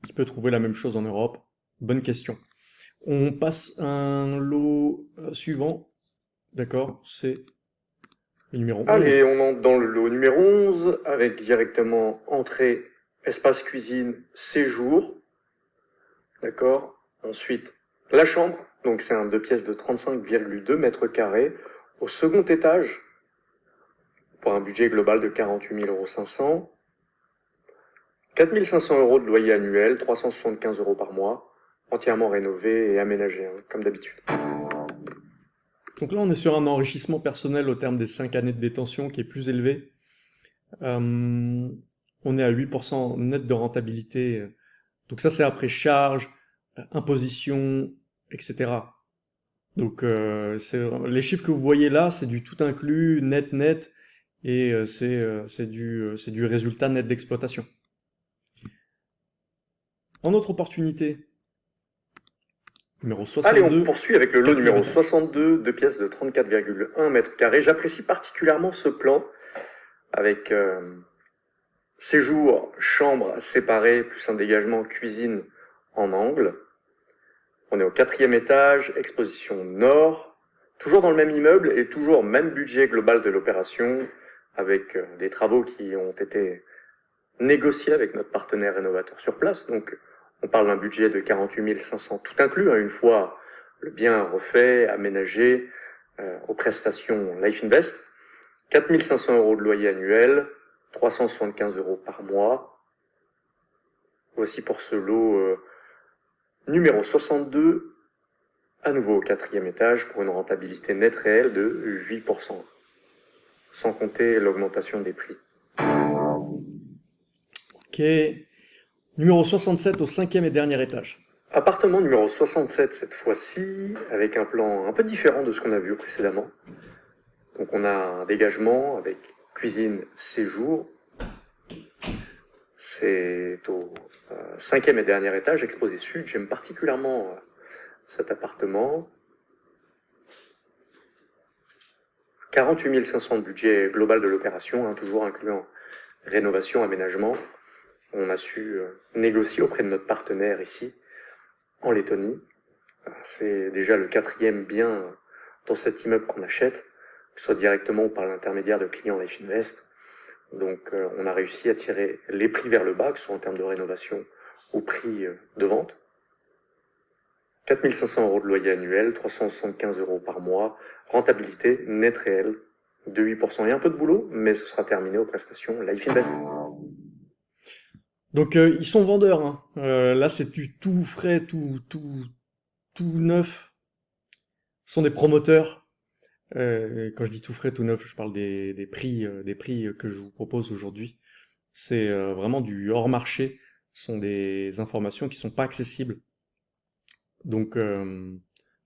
Qui peut trouver la même chose en Europe? Bonne question. On passe un lot euh, suivant. D'accord C'est le numéro 11. Allez, on entre dans le lot numéro 11 avec directement entrée, espace cuisine, séjour. D'accord Ensuite, la chambre, donc c'est un deux pièces de 35,2 mètres carrés au second étage pour un budget global de 48 500 4 500 euros de loyer annuel, 375 euros par mois, entièrement rénové et aménagé, hein, comme d'habitude. Donc là, on est sur un enrichissement personnel au terme des 5 années de détention qui est plus élevé. Euh, on est à 8% net de rentabilité donc ça, c'est après charge, imposition, etc. Donc euh, les chiffres que vous voyez là, c'est du tout inclus, net, net, et euh, c'est du, du résultat net d'exploitation. En autre opportunité, numéro 62. Allez, on poursuit avec le lot numéro 62, deux pièces de 34,1 mètres carrés. J'apprécie particulièrement ce plan avec Séjour, chambre séparée, plus un dégagement cuisine en angle. On est au quatrième étage, exposition nord, toujours dans le même immeuble et toujours même budget global de l'opération, avec euh, des travaux qui ont été négociés avec notre partenaire rénovateur sur place. Donc on parle d'un budget de 48 500 tout inclus, hein, une fois le bien refait, aménagé, euh, aux prestations Life Invest. 4 500 euros de loyer annuel, 375 euros par mois. Voici pour ce lot euh, numéro 62, à nouveau au quatrième étage, pour une rentabilité nette réelle de 8%, sans compter l'augmentation des prix. Ok, Numéro 67 au cinquième et dernier étage. Appartement numéro 67 cette fois-ci, avec un plan un peu différent de ce qu'on a vu précédemment. Donc on a un dégagement avec cuisine séjour. C'est au euh, cinquième et dernier étage, exposé sud. J'aime particulièrement euh, cet appartement. 48 500 de budget global de l'opération, hein, toujours incluant rénovation, aménagement. On a su euh, négocier auprès de notre partenaire ici en Lettonie. C'est déjà le quatrième bien dans cet immeuble qu'on achète, que ce soit directement ou par l'intermédiaire de clients Life Invest. Donc euh, on a réussi à tirer les prix vers le bas, que ce soit en termes de rénovation ou prix euh, de vente. 4500 euros de loyer annuel, 375 euros par mois, rentabilité nette réelle de 8%. Il y a un peu de boulot, mais ce sera terminé aux prestations Life Invest. Donc euh, ils sont vendeurs. Hein. Là, c'est du tout frais, tout, tout, tout neuf. Ce sont des promoteurs. Euh, quand je dis tout frais, tout neuf, je parle des, des prix, des prix que je vous propose aujourd'hui. C'est vraiment du hors marché. Ce sont des informations qui sont pas accessibles. Donc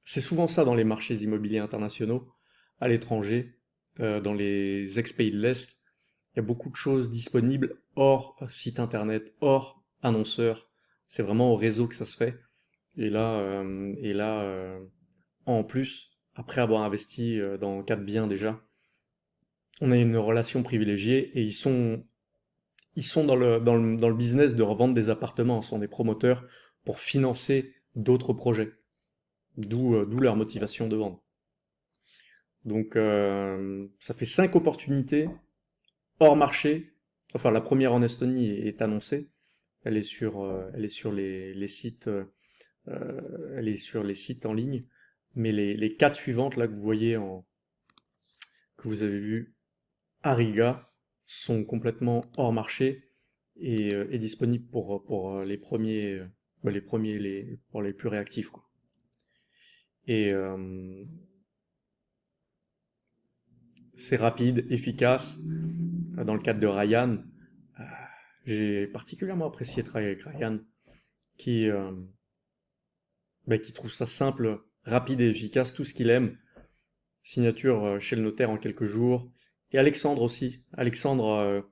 c'est souvent ça dans les marchés immobiliers internationaux, à l'étranger, dans les ex-pays de l'Est il y a beaucoup de choses disponibles hors site internet, hors annonceur. C'est vraiment au réseau que ça se fait. Et là, euh, et là euh, en plus, après avoir investi euh, dans quatre biens déjà, on a une relation privilégiée et ils sont, ils sont dans, le, dans, le, dans le business de revendre des appartements. Ce sont des promoteurs pour financer d'autres projets. D'où leur motivation de vendre. Donc ça fait cinq opportunités hors marché. Enfin, la première en Estonie est, annoncée. Elle est sur, euh, elle est sur les, sites, euh, elle est sur les sites en ligne. Mais les, les quatre suivantes là que vous voyez en, que vous avez vu à Riga sont complètement hors marché et, euh, disponibles pour, pour les premiers, bah, les premiers, les, pour les plus réactifs. Quoi. Et c'est rapide, efficace. Euh, dans le cadre de Ryan, euh, j'ai particulièrement apprécié travailler avec Ryan, qui, euh, bah, qui trouve ça simple, rapide et efficace, tout ce qu'il aime. Signature chez le notaire en quelques jours. Et Alexandre aussi. Alexandre,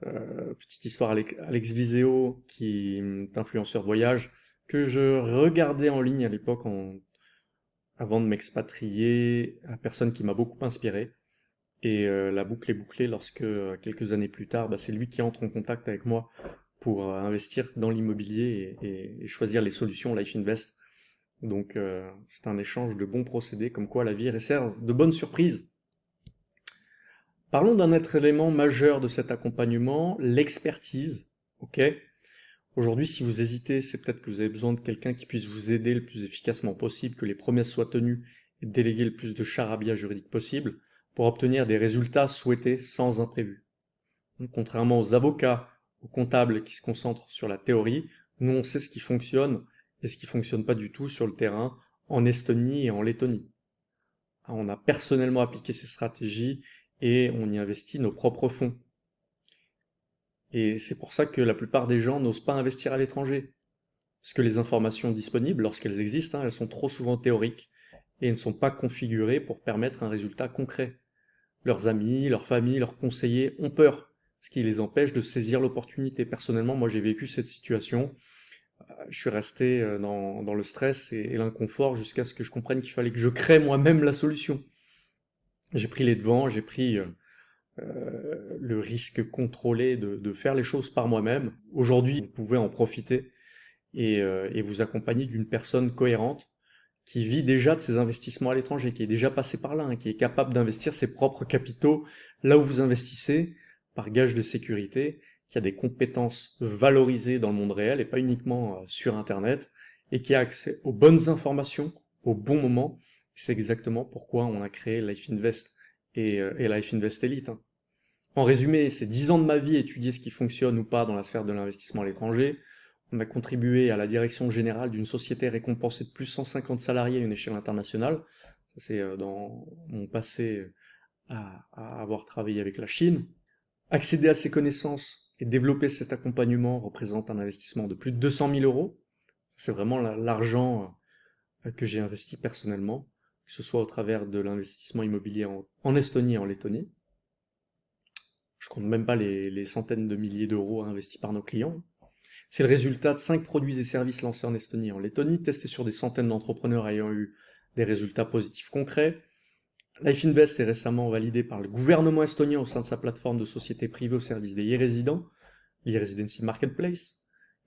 petite histoire, Alex Viseo, qui est influenceur voyage, que je regardais en ligne à l'époque avant de m'expatrier, à personne qui m'a beaucoup inspiré. Et euh, la boucle est bouclée lorsque, euh, quelques années plus tard, bah, c'est lui qui entre en contact avec moi pour euh, investir dans l'immobilier et, choisir les solutions Life Invest. Donc c'est un échange de bons procédés, comme quoi la vie réserve de bonnes surprises. Parlons d'un autre élément majeur de cet accompagnement, l'expertise. Ok? Aujourd'hui, si vous hésitez, c'est peut-être que vous avez besoin de quelqu'un qui puisse vous aider le plus efficacement possible, que les promesses soient tenues et déléguer le plus de charabia juridique possible pour obtenir des résultats souhaités sans imprévu. Contrairement aux avocats, aux comptables qui se concentrent sur la théorie, nous on sait ce qui fonctionne et ce qui fonctionne pas du tout sur le terrain en Estonie et en Lettonie. On a personnellement appliqué ces stratégies et on y investit nos propres fonds. Et c'est pour ça que la plupart des gens n'osent pas investir à l'étranger. Parce que les informations disponibles, lorsqu'elles existent, hein, elles sont trop souvent théoriques et ne sont pas configurées pour permettre un résultat concret leurs amis, leurs familles, leurs conseillers ont peur, ce qui les empêche de saisir l'opportunité. Personnellement, moi j'ai vécu cette situation, je suis resté euh, dans, le stress et, l'inconfort jusqu'à ce que je comprenne qu'il fallait que je crée moi-même la solution. J'ai pris les devants, j'ai pris euh, le risque contrôlé de, faire les choses par moi-même. Aujourd'hui, vous pouvez en profiter et vous accompagner d'une personne cohérente qui vit déjà de ses investissements à l'étranger, qui est déjà passé par là, hein, qui est capable d'investir ses propres capitaux là où vous investissez, par gage de sécurité, qui a des compétences valorisées dans le monde réel et pas uniquement euh, sur Internet, et qui a accès aux bonnes informations au bon moment. C'est exactement pourquoi on a créé Life Invest et, euh, Life Invest Elite. Hein. En résumé, c'est 10 ans de ma vie étudier ce qui fonctionne ou pas dans la sphère de l'investissement à l'étranger, on a contribué à la direction générale d'une société récompensée de plus de 150 salariés à une échelle internationale. Ça, c'est euh, dans mon passé à, avoir travaillé avec la Chine. Accéder à ces connaissances Et développer cet accompagnement représente un investissement de plus de 200 000 euros. C'est vraiment l'argent euh, que j'ai investi personnellement, que ce soit au travers de l'investissement immobilier en, Estonie et en Lettonie. Je compte même pas les, centaines de milliers d'euros investis par nos clients. C'est le résultat de 5 produits et services lancés en Estonie et en Lettonie, testés sur des centaines d'entrepreneurs ayant eu des résultats positifs concrets, Life Invest est récemment validé par le gouvernement estonien au sein de sa plateforme de société privée au service des e-résidents, l'e-residency marketplace,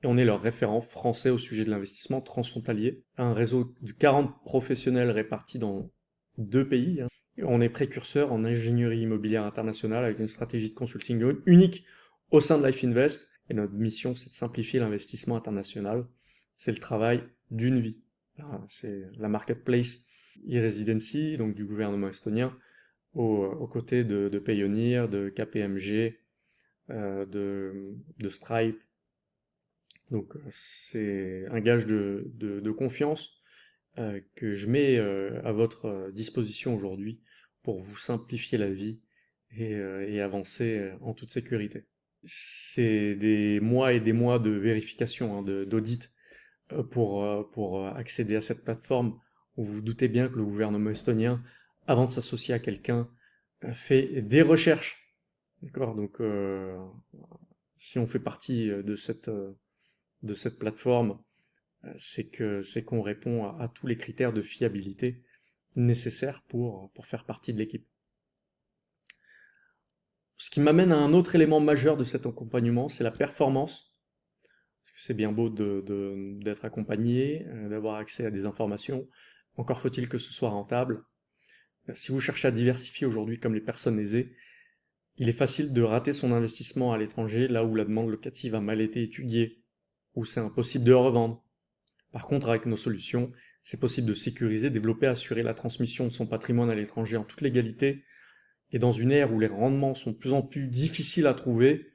et on est leur référent français au sujet de l'investissement transfrontalier, un réseau de 40 professionnels répartis dans deux pays. Hein. On est précurseur en ingénierie immobilière internationale avec une stratégie de consulting unique au sein de Life Invest, et notre mission c'est de simplifier l'investissement international. C'est le travail d'une vie. C'est la marketplace e-residency, donc du gouvernement estonien, aux, côtés de, de, de KPMG, euh, de, Stripe. Donc c'est un gage de, confiance euh, que je mets euh, à votre disposition aujourd'hui pour vous simplifier la vie et, avancer en toute sécurité. C'est des mois et des mois de vérification, hein, d'audit pour, pour accéder à cette plateforme vous vous doutez bien que le gouvernement estonien, avant de s'associer à quelqu'un, fait des recherches. D'accord Donc, euh, si on fait partie euh, de cette, de cette plateforme, c'est que c'est qu'on répond à, tous les critères de fiabilité nécessaires pour, pour faire partie de l'équipe. Ce qui m'amène à un autre élément majeur de cet accompagnement, c'est la performance. Parce que c'est bien beau d'être accompagné, d'avoir accès à des informations, encore faut-il que ce soit rentable. Si vous cherchez à diversifier aujourd'hui comme les personnes aisées, il est facile de rater son investissement à l'étranger là où la demande locative a mal été étudiée, où c'est impossible de revendre. Par contre, avec nos solutions, c'est possible de sécuriser, développer, assurer la transmission de son patrimoine à l'étranger en toute légalité, et dans une ère où les rendements sont de plus en plus difficiles à trouver,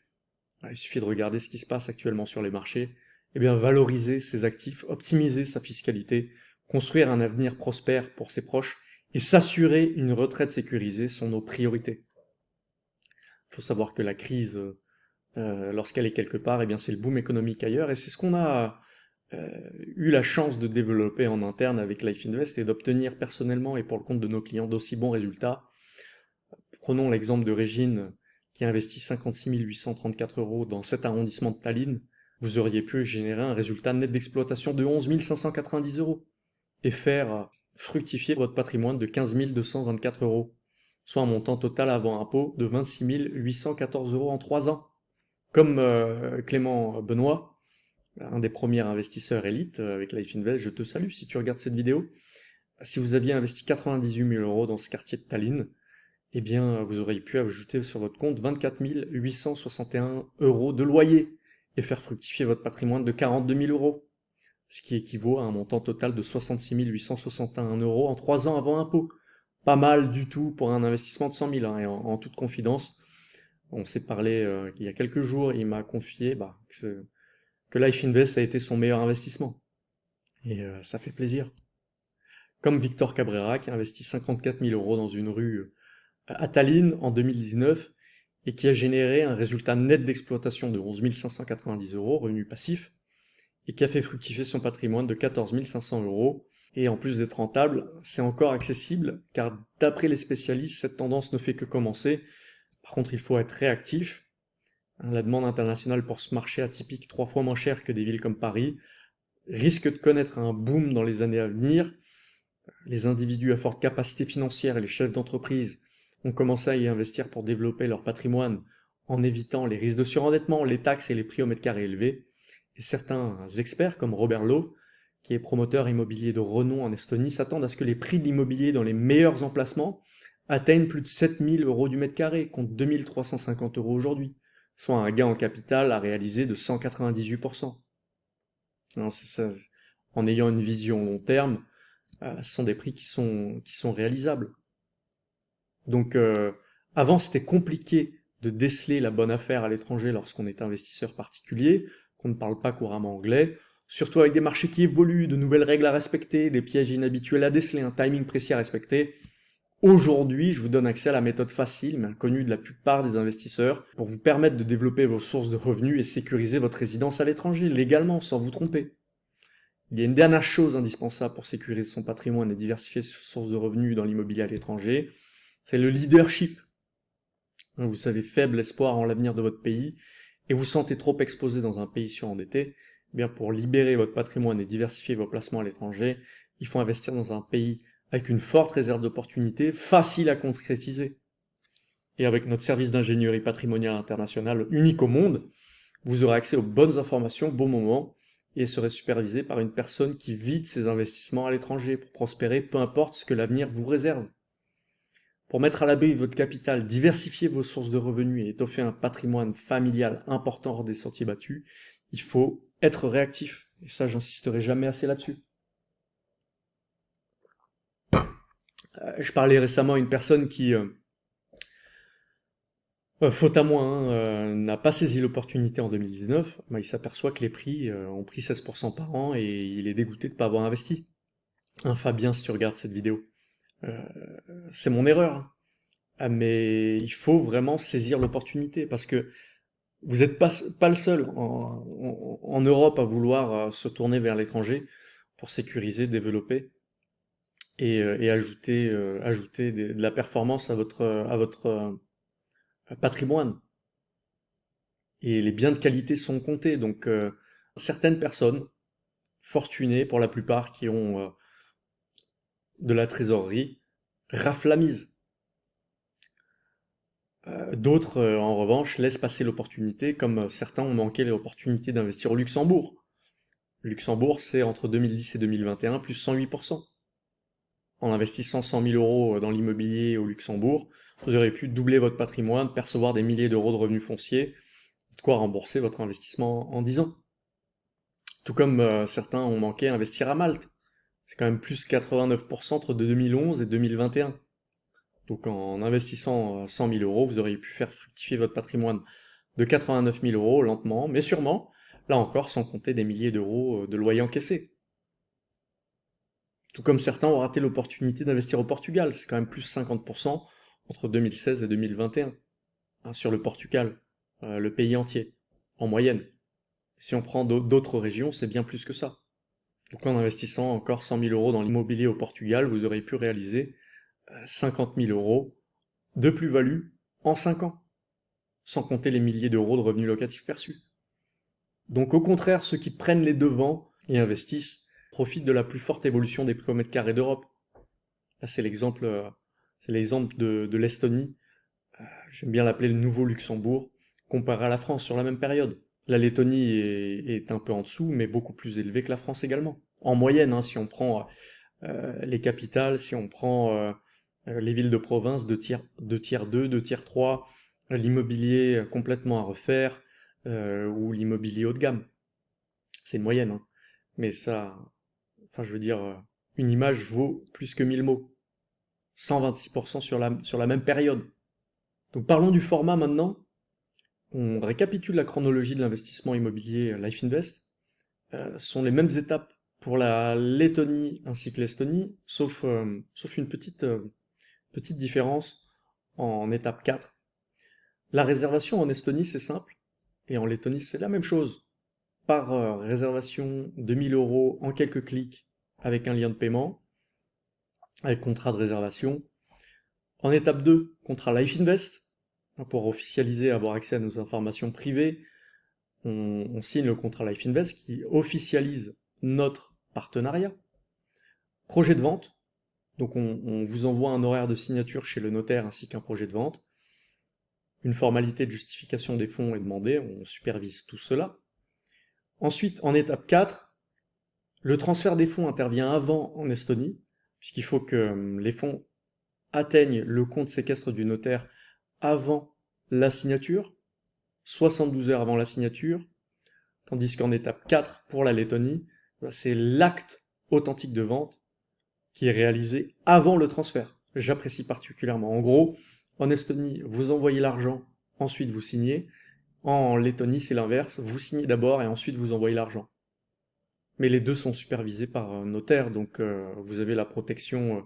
il suffit de regarder ce qui se passe actuellement sur les marchés, et eh bien valoriser ses actifs, optimiser sa fiscalité, construire un avenir prospère pour ses proches et s'assurer une retraite sécurisée sont nos priorités. Il faut savoir que la crise, euh, lorsqu'elle est quelque part, eh bien c'est le boom économique ailleurs, et c'est ce qu'on a euh, eu la chance de développer en interne avec Life Invest et d'obtenir personnellement et pour le compte de nos clients d'aussi bons résultats. Prenons l'exemple de Régine qui investit 56 834 euros dans cet arrondissement de Tallinn. Vous auriez pu générer un résultat net d'exploitation de 11 590 euros et faire fructifier votre patrimoine de 15 224 euros, soit un montant total avant impôt de 26 814 euros en 3 ans. Comme euh, Clément Benoît, un des premiers investisseurs élites euh, avec Life Invest, je te salue si tu regardes cette vidéo. Si vous aviez investi 98 000 euros dans ce quartier de Tallinn, eh bien, vous auriez pu ajouter sur votre compte 24 861 euros de loyer et faire fructifier votre patrimoine de 42 000 euros ce qui équivaut à un montant total de 66 861 euros en 3 ans avant impôt. Pas mal du tout pour un investissement de 100 000, hein, et en, toute confidence. On s'est parlé euh, il y a quelques jours, il m'a confié bah, que, Life Invest a été son meilleur investissement. Et euh, ça fait plaisir. Comme Victor Cabrera qui a investi 54 000 euros dans une rue euh, à Tallinn en 2019 et qui a généré un résultat net d'exploitation de 11 590 euros, revenu passif, et qui a fait fructifier son patrimoine de 14 500 euros. Et en plus d'être rentable, c'est encore accessible, car d'après les spécialistes, cette tendance ne fait que commencer. Par contre, il faut être réactif. Hein, la demande internationale pour ce marché atypique, trois fois moins cher que des villes comme Paris, risque de connaître un boom dans les années à venir. Les individus à forte capacité financière et les chefs d'entreprise ont commencé à y investir pour développer leur patrimoine en évitant les risques de surendettement, les taxes et les prix au mètre carré élevés. Et certains experts, comme Robert Lowe, qui est promoteur immobilier de renom en Estonie, s'attendent à ce que les prix de l'immobilier dans les meilleurs emplacements atteignent plus de 7000 euros du mètre carré, contre 2350 euros aujourd'hui, soit un gain en capital à réaliser de 198%. En ayant une vision long terme, euh, ce sont des prix qui sont, qui sont réalisables. Donc, euh, avant, c'était compliqué de déceler la bonne affaire à l'étranger lorsqu'on est investisseur particulier qu'on ne parle pas couramment anglais, surtout avec des marchés qui évoluent, de nouvelles règles à respecter, des pièges inhabituels à déceler, un timing précis à respecter. Aujourd'hui, je vous donne accès à la méthode facile, mais inconnue de la plupart des investisseurs, pour vous permettre de développer vos sources de revenus et sécuriser votre résidence à l'étranger, légalement, sans vous tromper. Il y a une dernière chose indispensable pour sécuriser son patrimoine et diversifier ses sources de revenus dans l'immobilier à l'étranger, c'est le leadership. Vous avez faible espoir en l'avenir de votre pays et vous sentez trop exposé dans un pays surendetté, eh bien pour libérer votre patrimoine et diversifier vos placements à l'étranger, il faut investir dans un pays avec une forte réserve d'opportunités, facile à concrétiser. Et avec notre service d'ingénierie patrimoniale internationale unique au monde, vous aurez accès aux bonnes informations au bon moment et serez supervisé par une personne qui vide ses investissements à l'étranger pour prospérer, peu importe ce que l'avenir vous réserve. Pour mettre à l'abri votre capital, diversifier vos sources de revenus et étoffer un patrimoine familial important hors des sentiers battus, il faut être réactif. Et ça, j'insisterai jamais assez là-dessus. Euh, je parlais récemment à une personne qui, euh, euh, faute à moi, hein, n'a pas saisi l'opportunité en 2019. Bah, il s'aperçoit que les prix ont pris 16% par an et il est dégoûté de ne pas avoir investi. Hein, Fabien, si tu regardes cette vidéo. c'est mon erreur. Ah, mais il faut vraiment saisir l'opportunité parce que vous n'êtes pas, le seul en Europe à vouloir se tourner vers l'étranger pour sécuriser, développer et, euh, ajouter, euh, de la performance à votre, euh, patrimoine. Et les biens de qualité sont comptés. Donc, certaines personnes, fortunées pour la plupart, qui ont de la trésorerie, raflent mise. D'autres, en revanche, laissent passer l'opportunité, comme certains ont manqué l'opportunité d'investir au Luxembourg. Luxembourg, c'est entre 2010 et 2021, plus 108% en investissant 100 000 euros dans l'immobilier au Luxembourg, vous aurez pu doubler votre patrimoine, percevoir des milliers d'euros de revenus fonciers, de quoi rembourser votre investissement en 10 ans. Tout comme euh, certains ont manqué à investir à Malte. C'est quand même plus 89% entre 2011 et 2021. Donc en investissant 100 000 euros, vous auriez pu faire fructifier votre patrimoine de 89 000 euros lentement, mais sûrement, là encore sans compter des milliers d'euros de loyers encaissés. Tout comme certains ont raté l'opportunité d'investir au Portugal, c'est quand même plus 50% entre 2016 et 2021 hein, sur le Portugal, euh, le pays entier, en moyenne. Si on prend d'autres régions, c'est bien plus que ça. Donc en investissant encore 100 000 euros dans l'immobilier au Portugal, vous aurez pu réaliser 50 euh, 000 euros de plus-value en 5 ans, sans compter les milliers d'euros de revenus locatifs perçus. Donc au contraire, ceux qui prennent les devants et investissent profite de la plus forte évolution des prix au mètre carré d'Europe. Là, c'est l'exemple, euh, c'est l'exemple de, l'Estonie. Euh, j'aime bien l'appeler le nouveau Luxembourg, comparé à la France sur la même période. La Lettonie est, un peu en dessous, mais beaucoup plus élevé que la France également. En moyenne, hein, si on prend euh, les capitales, si on prend les villes de province, de tiers, de tiers 2, de tiers 3, l'immobilier complètement à refaire, ou l'immobilier haut de gamme. C'est une moyenne. Hein. Mais ça, Enfin, je veux dire, euh, une image vaut plus que 1000 mots. 126% sur la, sur la même période. Donc parlons du format maintenant. On récapitule la chronologie de l'investissement immobilier Life Invest. Euh, sont les mêmes étapes pour la Lettonie ainsi que l'Estonie, sauf, euh, sauf une petite, petite différence en étape 4. La réservation en Estonie, c'est simple, et en Lettonie, c'est la même chose par euh, réservation de 1000 euros en quelques clics avec un lien de paiement, avec contrat de réservation. En étape 2, contrat Life Invest, hein, pour officialiser, avoir accès à nos informations privées, on, signe le contrat Life Invest qui officialise notre partenariat. Projet de vente, donc on, vous envoie un horaire de signature chez le notaire ainsi qu'un projet de vente. Une formalité de justification des fonds est demandée, on supervise tout cela. Ensuite, en étape 4, le transfert des fonds intervient avant en Estonie, puisqu'il faut que hum, les fonds atteignent le compte séquestre du notaire avant la signature, 72 heures avant la signature, tandis qu'en étape 4, pour la Lettonie, c'est l'acte authentique de vente qui est réalisé avant le transfert. J'apprécie particulièrement. En gros, en Estonie, vous envoyez l'argent, ensuite vous signez, en Lettonie, c'est l'inverse. Vous signez d'abord et ensuite vous envoyez l'argent. Mais les deux sont supervisés par un notaire, donc euh, vous avez la protection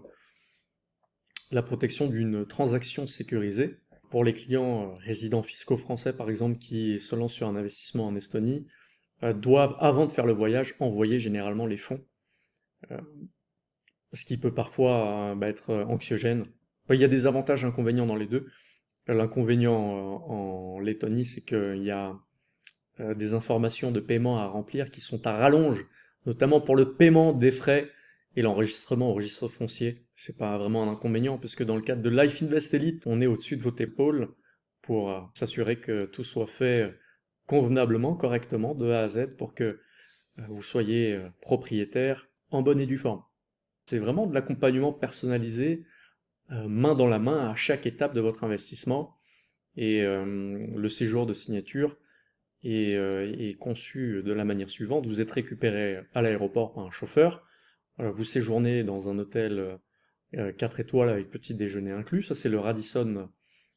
la protection d'une transaction sécurisée. Pour les clients euh, résidents fiscaux français, par exemple, qui se lancent sur un investissement en Estonie, euh, doivent, avant de faire le voyage, envoyer généralement les fonds. Euh, ce qui peut parfois bah, être anxiogène. Il y a des avantages et inconvénients dans les deux. L'inconvénient en Lettonie, c'est qu'il y a des informations de paiement à remplir qui sont à rallonge, notamment pour le paiement des frais et l'enregistrement au registre foncier, c'est pas vraiment un inconvénient, puisque dans le cadre de Life Invest Elite, on est au-dessus de votre épaule pour euh, s'assurer que tout soit fait convenablement, correctement, de A à Z, pour que euh, vous soyez euh, propriétaire en bonne et due forme. C'est vraiment de l'accompagnement personnalisé, main dans la main, à chaque étape de votre investissement. Et le séjour de signature est, est conçu de la manière suivante. Vous êtes récupéré à l'aéroport par un chauffeur, vous séjournez dans un hôtel 4 euh, étoiles avec petit déjeuner inclus. Ça, c'est le Radisson,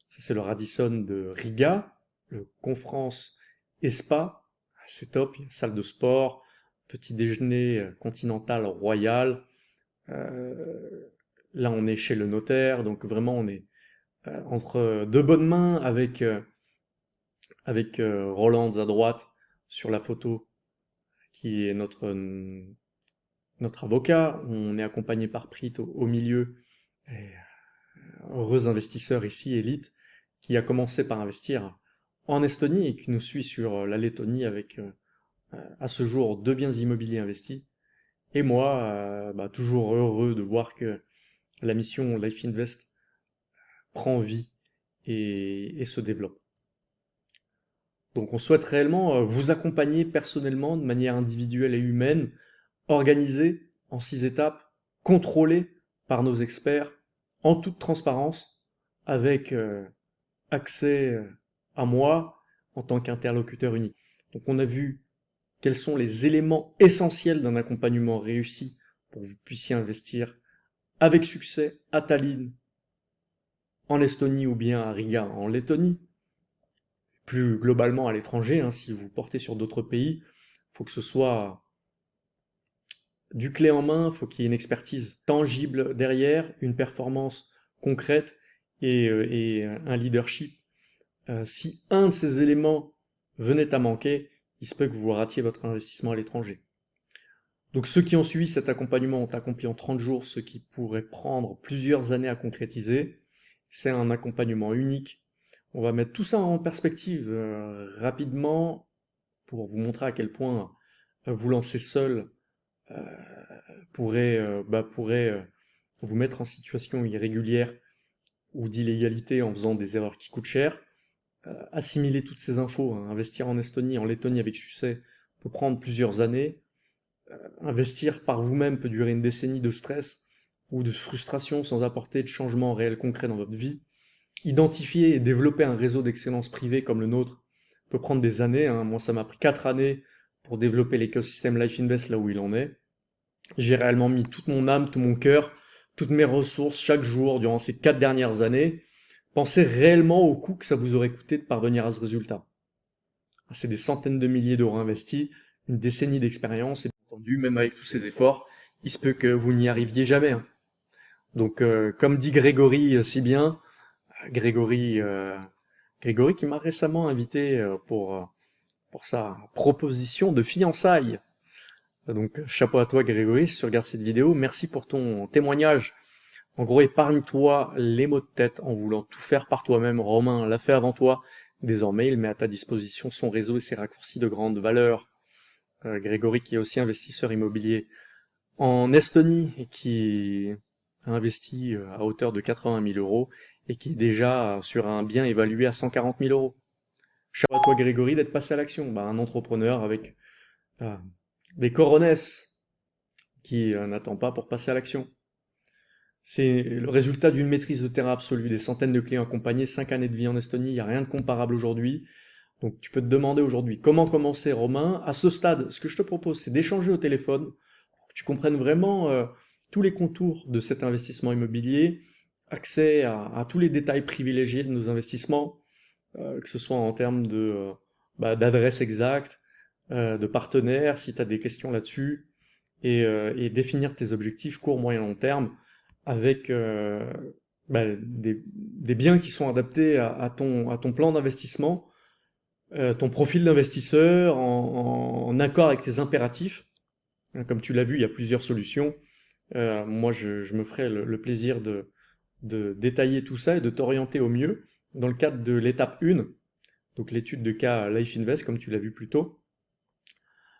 ça, c'est le Radisson de Riga, le Confrance Espa. C'est top, salle de sport, petit déjeuner euh, continental royal. Euh, là, on est chez le notaire, donc vraiment, on est entre deux bonnes mains avec, avec Roland à droite sur la photo, qui est notre avocat, on est accompagné par Prit au, milieu, et, heureux investisseur ici, élite, qui a commencé par investir en Estonie et qui nous suit sur la Lettonie avec euh, à ce jour deux biens immobiliers investis. Et moi, euh, bah, toujours heureux de voir que la mission Life Invest prend vie et, se développe. Donc on souhaite réellement euh, vous accompagner personnellement de manière individuelle et humaine organisé en six étapes, contrôlé par nos experts, en toute transparence, avec euh, accès euh, à moi en tant qu'interlocuteur unique. Donc on a vu quels sont les éléments essentiels d'un accompagnement réussi pour que vous puissiez investir avec succès à Tallinn, en Estonie ou bien à Riga en Lettonie, plus globalement à l'étranger, hein, si vous portez sur d'autres pays, il faut que ce soit du clé en main, il faut qu'il y ait une expertise tangible derrière, une performance concrète et, euh, un leadership. Euh, si un de ces éléments venait à manquer, il se peut que vous ratiez votre investissement à l'étranger. Donc ceux qui ont suivi cet accompagnement ont accompli en 30 jours ce qui pourrait prendre plusieurs années à concrétiser. C'est un accompagnement unique. On va mettre tout ça en perspective euh, rapidement pour vous montrer à quel point vous lancer seul euh, pourrait, euh, bah, euh, vous mettre en situation irrégulière ou d'illégalité en faisant des erreurs qui coûtent cher. Assimiler toutes ces infos, hein, investir en Estonie, en Lettonie avec succès, peut prendre plusieurs années. investir par vous-même peut durer une décennie de stress ou de frustration sans apporter de changement réel concret dans votre vie. Identifier et développer un réseau d'excellence privée comme le nôtre peut prendre des années. Hein. Moi, ça m'a pris quatre années pour développer l'écosystème Life Invest là où il en est. J'ai réellement mis toute mon âme, tout mon cœur, toutes mes ressources chaque jour durant ces quatre dernières années. Pensez réellement au coût que ça vous aurait coûté de parvenir à ce résultat. C'est des centaines de milliers d'euros investis, une décennie d'expérience, et entendu, même avec tous ces efforts, il se peut que vous n'y arriviez jamais. Hein. Donc, euh, comme dit Grégory euh, si bien, Grégory, euh, Grégory qui m'a récemment invité pour, pour sa proposition de fiançailles donc chapeau à toi Grégory si tu regardes cette vidéo. Merci pour ton témoignage. En gros, épargne-toi les mots de tête en voulant tout faire par toi-même. Romain l'a fait avant toi. Désormais, il met à ta disposition son réseau et ses raccourcis de grande valeur. Euh, Grégory qui est aussi investisseur immobilier en Estonie et qui a investi euh, à hauteur de 80 000 euros et qui est déjà sur un bien évalué à 140 000 euros. Chapeau à toi Grégory d'être passé à l'action. Bah, un entrepreneur avec euh, des coronesses qui n'attend pas pour passer à l'action. C'est le résultat d'une maîtrise de terrain absolue, des centaines de clients accompagnés, 5 années de vie en Estonie, il n'y a rien de comparable aujourd'hui. Donc tu peux te demander aujourd'hui comment commencer Romain. À ce stade, ce que je te propose, c'est d'échanger au téléphone pour que tu comprennes vraiment euh, tous les contours de cet investissement immobilier, accès à, tous les détails privilégiés de nos investissements, euh, que ce soit en termes de bah, d'adresse exacte, euh, de partenaires, si tu as des questions là-dessus, et, euh, et, définir tes objectifs court, moyen, long terme avec euh, bah, des, biens qui sont adaptés à, ton, plan d'investissement, euh, ton profil d'investisseur, en, accord avec tes impératifs. Hein, comme tu l'as vu, il y a plusieurs solutions. Euh, moi, je, me ferai le, plaisir de, de, détailler tout ça et de t'orienter au mieux dans le cadre de l'étape 1, donc l'étude de cas Life Invest, comme tu l'as vu plus tôt.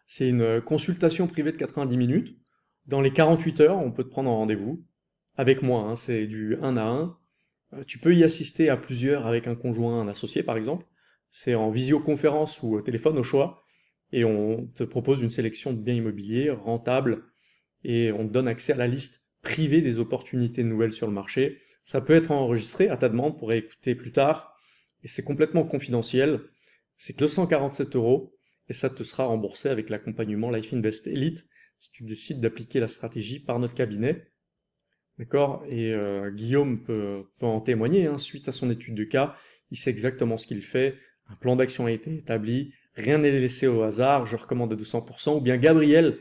C'est une consultation privée de 90 minutes. Dans les 48 heures, on peut te prendre en rendez-vous avec moi, hein, c'est du 1 à 1. Euh, tu peux y assister à plusieurs avec un conjoint, un associé par exemple. C'est en visioconférence ou au téléphone au choix. Et on te propose une sélection de biens immobiliers rentables et on te donne accès à la liste privée des opportunités nouvelles sur le marché. Ça peut être enregistré à ta demande pour écouter plus tard. Et c'est complètement confidentiel. C'est que 247 euros et ça te sera remboursé avec l'accompagnement Life Invest Elite si tu décides d'appliquer la stratégie par notre cabinet. D'accord? Et euh, Guillaume peut, en témoigner, hein, suite à son étude de cas, il sait exactement ce qu'il fait, un plan d'action a été établi, rien n'est laissé au hasard, je recommande à 200%, ou bien Gabriel,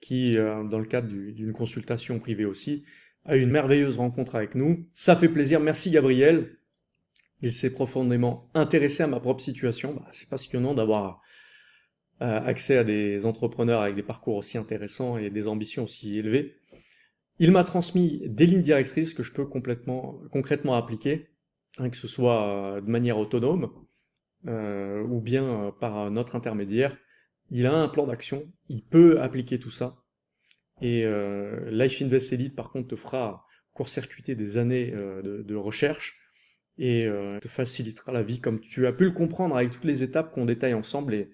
qui, euh, dans le cadre d'une consultation privée aussi, a eu une merveilleuse rencontre avec nous. Ça fait plaisir, merci Gabriel. Il s'est profondément intéressé à ma propre situation. Bah, C'est passionnant d'avoir euh, accès à des entrepreneurs avec des parcours aussi intéressants et des ambitions aussi élevées. Il m'a transmis des lignes directrices que je peux complètement, concrètement appliquer, hein, que ce soit euh, de manière autonome euh, ou bien euh, par notre intermédiaire. Il a un plan d'action, il peut appliquer tout ça. Et Life Invest Elite, par contre, te fera court-circuiter des années de, recherche et te facilitera la vie, comme tu as pu le comprendre avec toutes les étapes qu'on détaille ensemble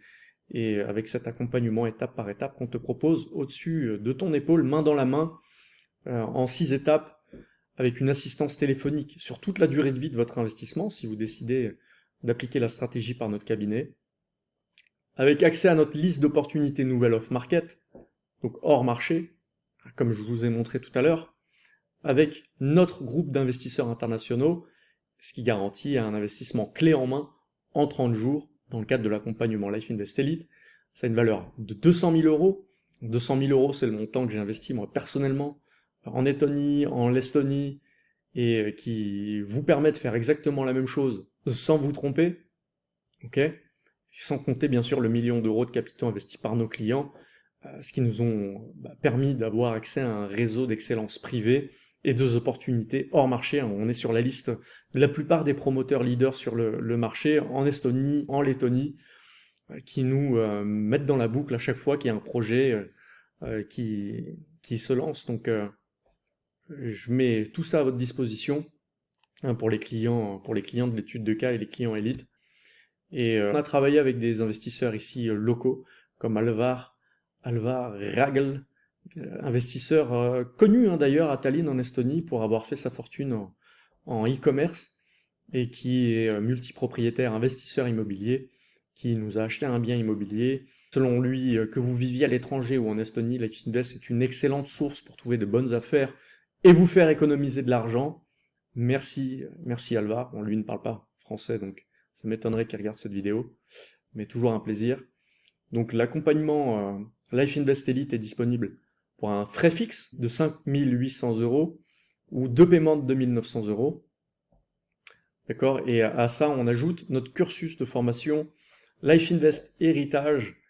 et, avec cet accompagnement étape par étape qu'on te propose au-dessus de ton épaule, main dans la main, en six étapes avec une assistance téléphonique sur toute la durée de vie de votre investissement, si vous décidez d'appliquer la stratégie par notre cabinet, avec accès à notre liste d'opportunités nouvelles off-market, donc hors marché, comme je vous ai montré tout à l'heure, avec notre groupe d'investisseurs internationaux, ce qui garantit un investissement clé en main en 30 jours dans le cadre de l'accompagnement Life Invest Elite. Ça a une valeur de 200 000 euros. 200 000 euros, c'est le montant que j'ai investi moi personnellement en Lettonie, en Estonie, et euh, qui vous permet de faire exactement la même chose sans vous tromper, ok? Sans compter bien sûr le million d'euros de capitaux investis par nos clients, euh, ce qui nous ont bah, permis d'avoir accès à un réseau d'excellence privée et deux opportunités hors marché. On est sur la liste de la plupart des promoteurs leaders sur le, marché, en Estonie, en Lettonie, euh, qui nous mettent dans la boucle à chaque fois qu'il y a un projet qui, qui se lance. Donc je mets tout ça à votre disposition hein, pour, les clients, pour les clients de l'étude de cas et les clients élites. Et euh, on a travaillé avec des investisseurs ici euh, locaux, comme Alvar, Alvar euh, investisseur connu hein, d'ailleurs à Tallinn en Estonie pour avoir fait sa fortune en e-commerce et qui est multipropriétaire investisseur immobilier, qui nous a acheté un bien immobilier. Selon lui, que vous viviez à l'étranger ou en Estonie, Life Invest est une excellente source pour trouver de bonnes affaires et vous faire économiser de l'argent. Merci, merci Alvar. On lui ne parle pas français, donc ça m'étonnerait qu'il regarde cette vidéo, mais toujours un plaisir. Donc l'accompagnement euh, Life Invest Elite est disponible pour un frais fixe de 5800 euros ou deux paiements de 2900 euros. D'accord? Et à ça, on ajoute notre cursus de formation Life Invest Héritage,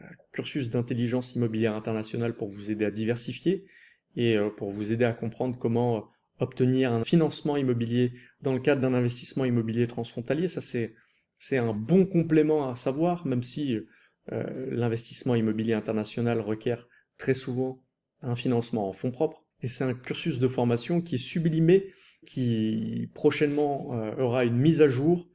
euh, cursus d'intelligence immobilière internationale pour vous aider à diversifier et euh, pour vous aider à comprendre comment euh, obtenir un financement immobilier dans le cadre d'un investissement immobilier transfrontalier. Ça, c'est un bon complément à savoir, même si euh, l'investissement immobilier international requiert très souvent un financement en fonds propres. Et c'est un cursus de formation qui est sublimé, qui prochainement aura une mise à jour.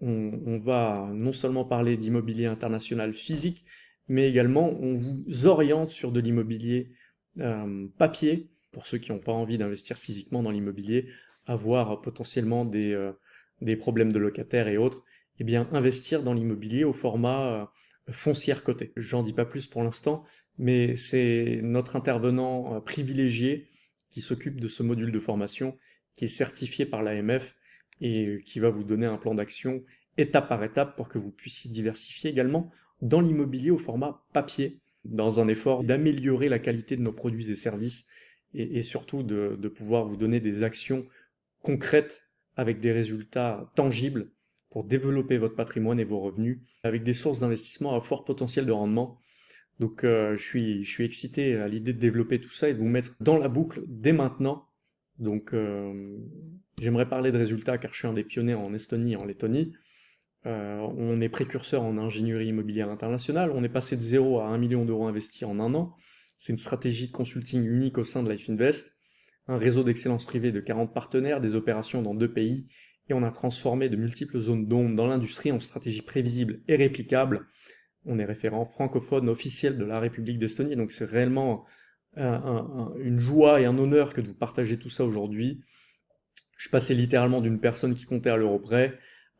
On, on va non seulement parler d'immobilier international physique, mais également on vous oriente sur de l'immobilier euh, papier, pour ceux qui n'ont pas envie d'investir physiquement dans l'immobilier, avoir potentiellement des, euh, des problèmes de locataires et autres, eh bien investir dans l'immobilier au format euh, foncière cotée. J'en dis pas plus pour l'instant, mais c'est notre intervenant privilégié qui s'occupe de ce module de formation, qui est certifié par l'AMF et qui va vous donner un plan d'action étape par étape pour que vous puissiez diversifier également dans l'immobilier au format papier dans un effort d'améliorer la qualité de nos produits et services et, surtout de, pouvoir vous donner des actions concrètes avec des résultats tangibles pour développer votre patrimoine et vos revenus avec des sources d'investissement à fort potentiel de rendement. Donc euh, je, suis, je suis excité à l'idée de développer tout ça et de vous mettre dans la boucle dès maintenant. Donc euh, j'aimerais parler de résultats car je suis un des pionniers en Estonie et en Lettonie. Euh, on est précurseur en ingénierie immobilière internationale, on est passé de 0 à 1 million d'euros investis en un an. C'est une stratégie de consulting unique au sein de Life Invest, un réseau d'excellence privée de 40 partenaires, des opérations dans deux pays et on a transformé de multiples zones d'ombre dans l'industrie en stratégie prévisible et réplicable. On est référent francophone officiel de la République d'Estonie, donc c'est réellement une joie et un honneur que de vous partager tout ça aujourd'hui. Je suis passé littéralement d'une personne qui comptait à l'euro près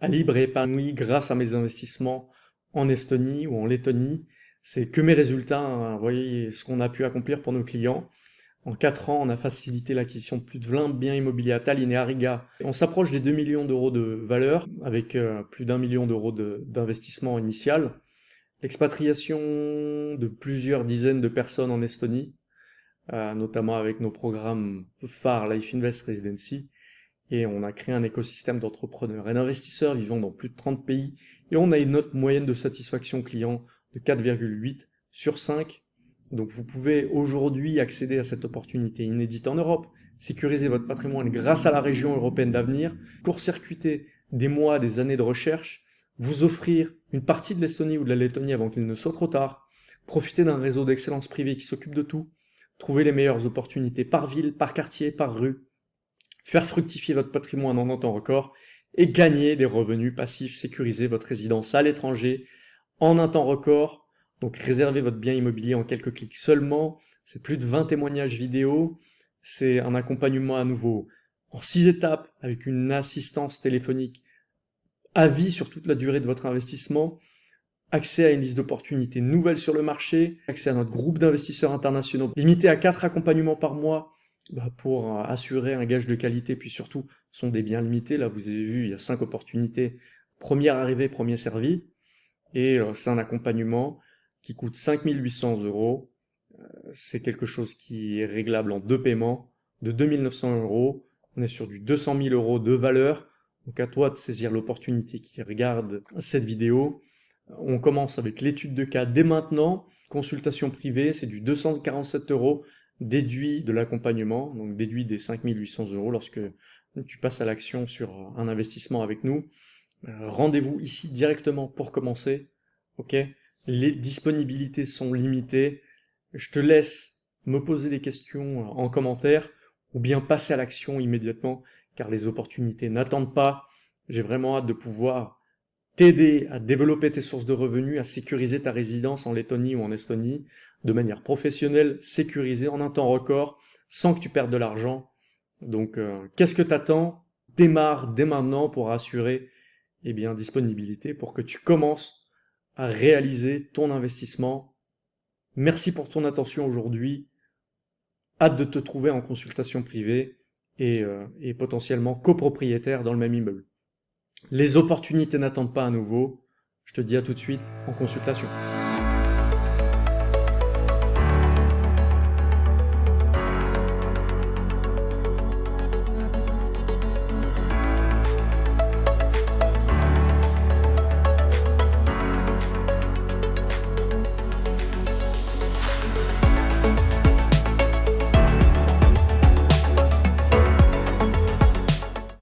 libre et épanoui grâce à mes investissements en Estonie ou en Lettonie. C'est que mes résultats, hein. vous voyez ce qu'on a pu accomplir pour nos clients. En 4 ans, on a facilité l'acquisition de plus de 20 biens immobiliers à Tallinn et à Riga. On s'approche des 2 millions d'euros de valeur, avec euh, plus d'un million d'euros d'investissement initial. L'expatriation de plusieurs dizaines de personnes en Estonie, euh, notamment avec nos programmes phares Life Invest Residency. Et on a créé un écosystème d'entrepreneurs et d'investisseurs vivant dans plus de 30 pays. Et on a une note moyenne de satisfaction client de 4,8 sur 5 donc vous pouvez aujourd'hui accéder à cette opportunité inédite en Europe, sécuriser votre patrimoine grâce à la région européenne d'avenir, court-circuiter des mois, des années de recherche, vous offrir une partie de l'Estonie ou de la Lettonie avant qu'il ne soit trop tard, profiter d'un réseau d'excellence privée qui s'occupe de tout, trouver les meilleures opportunités par ville, par quartier, par rue, faire fructifier votre patrimoine en un temps record et gagner des revenus passifs, sécuriser votre résidence à l'étranger en un temps record donc réservez votre bien immobilier en quelques clics seulement. C'est plus de 20 témoignages vidéo. C'est un accompagnement à nouveau en 6 étapes avec une assistance téléphonique à vie sur toute la durée de votre investissement. Accès à une liste d'opportunités nouvelles sur le marché, accès à notre groupe d'investisseurs internationaux, limité à 4 accompagnements par mois bah, pour euh, assurer un gage de qualité, puis surtout, sont des biens limités. Là, vous avez vu, il y a 5 opportunités. Première arrivée, premier servi. Et euh, c'est un accompagnement qui coûte 5800 euros. Euh, c'est quelque chose qui est réglable en deux paiements de 2900 euros. On est sur du 200 000 euros de valeur. Donc à toi de saisir l'opportunité qui regarde cette vidéo. On commence avec l'étude de cas dès maintenant. Consultation privée, c'est du 247 euros déduit de l'accompagnement, donc déduit des 5800 euros lorsque tu passes à l'action sur un investissement avec nous. Euh, rendez-vous ici directement pour commencer. ok? Les disponibilités sont limitées. Je te laisse me poser des questions en commentaire ou bien passer à l'action immédiatement car les opportunités n'attendent pas. J'ai vraiment hâte de pouvoir t'aider à développer tes sources de revenus, à sécuriser ta résidence en Lettonie ou en Estonie de manière professionnelle, sécurisée en un temps record, sans que tu perdes de l'argent. Donc, euh, qu'est-ce que t'attends? Démarre dès maintenant pour assurer eh bien, disponibilité, pour que tu commences à réaliser ton investissement. Merci pour ton attention aujourd'hui. Hâte de te trouver en consultation privée et, euh, et potentiellement copropriétaire dans le même immeuble. Les opportunités n'attendent pas à nouveau. Je te dis à tout de suite en consultation.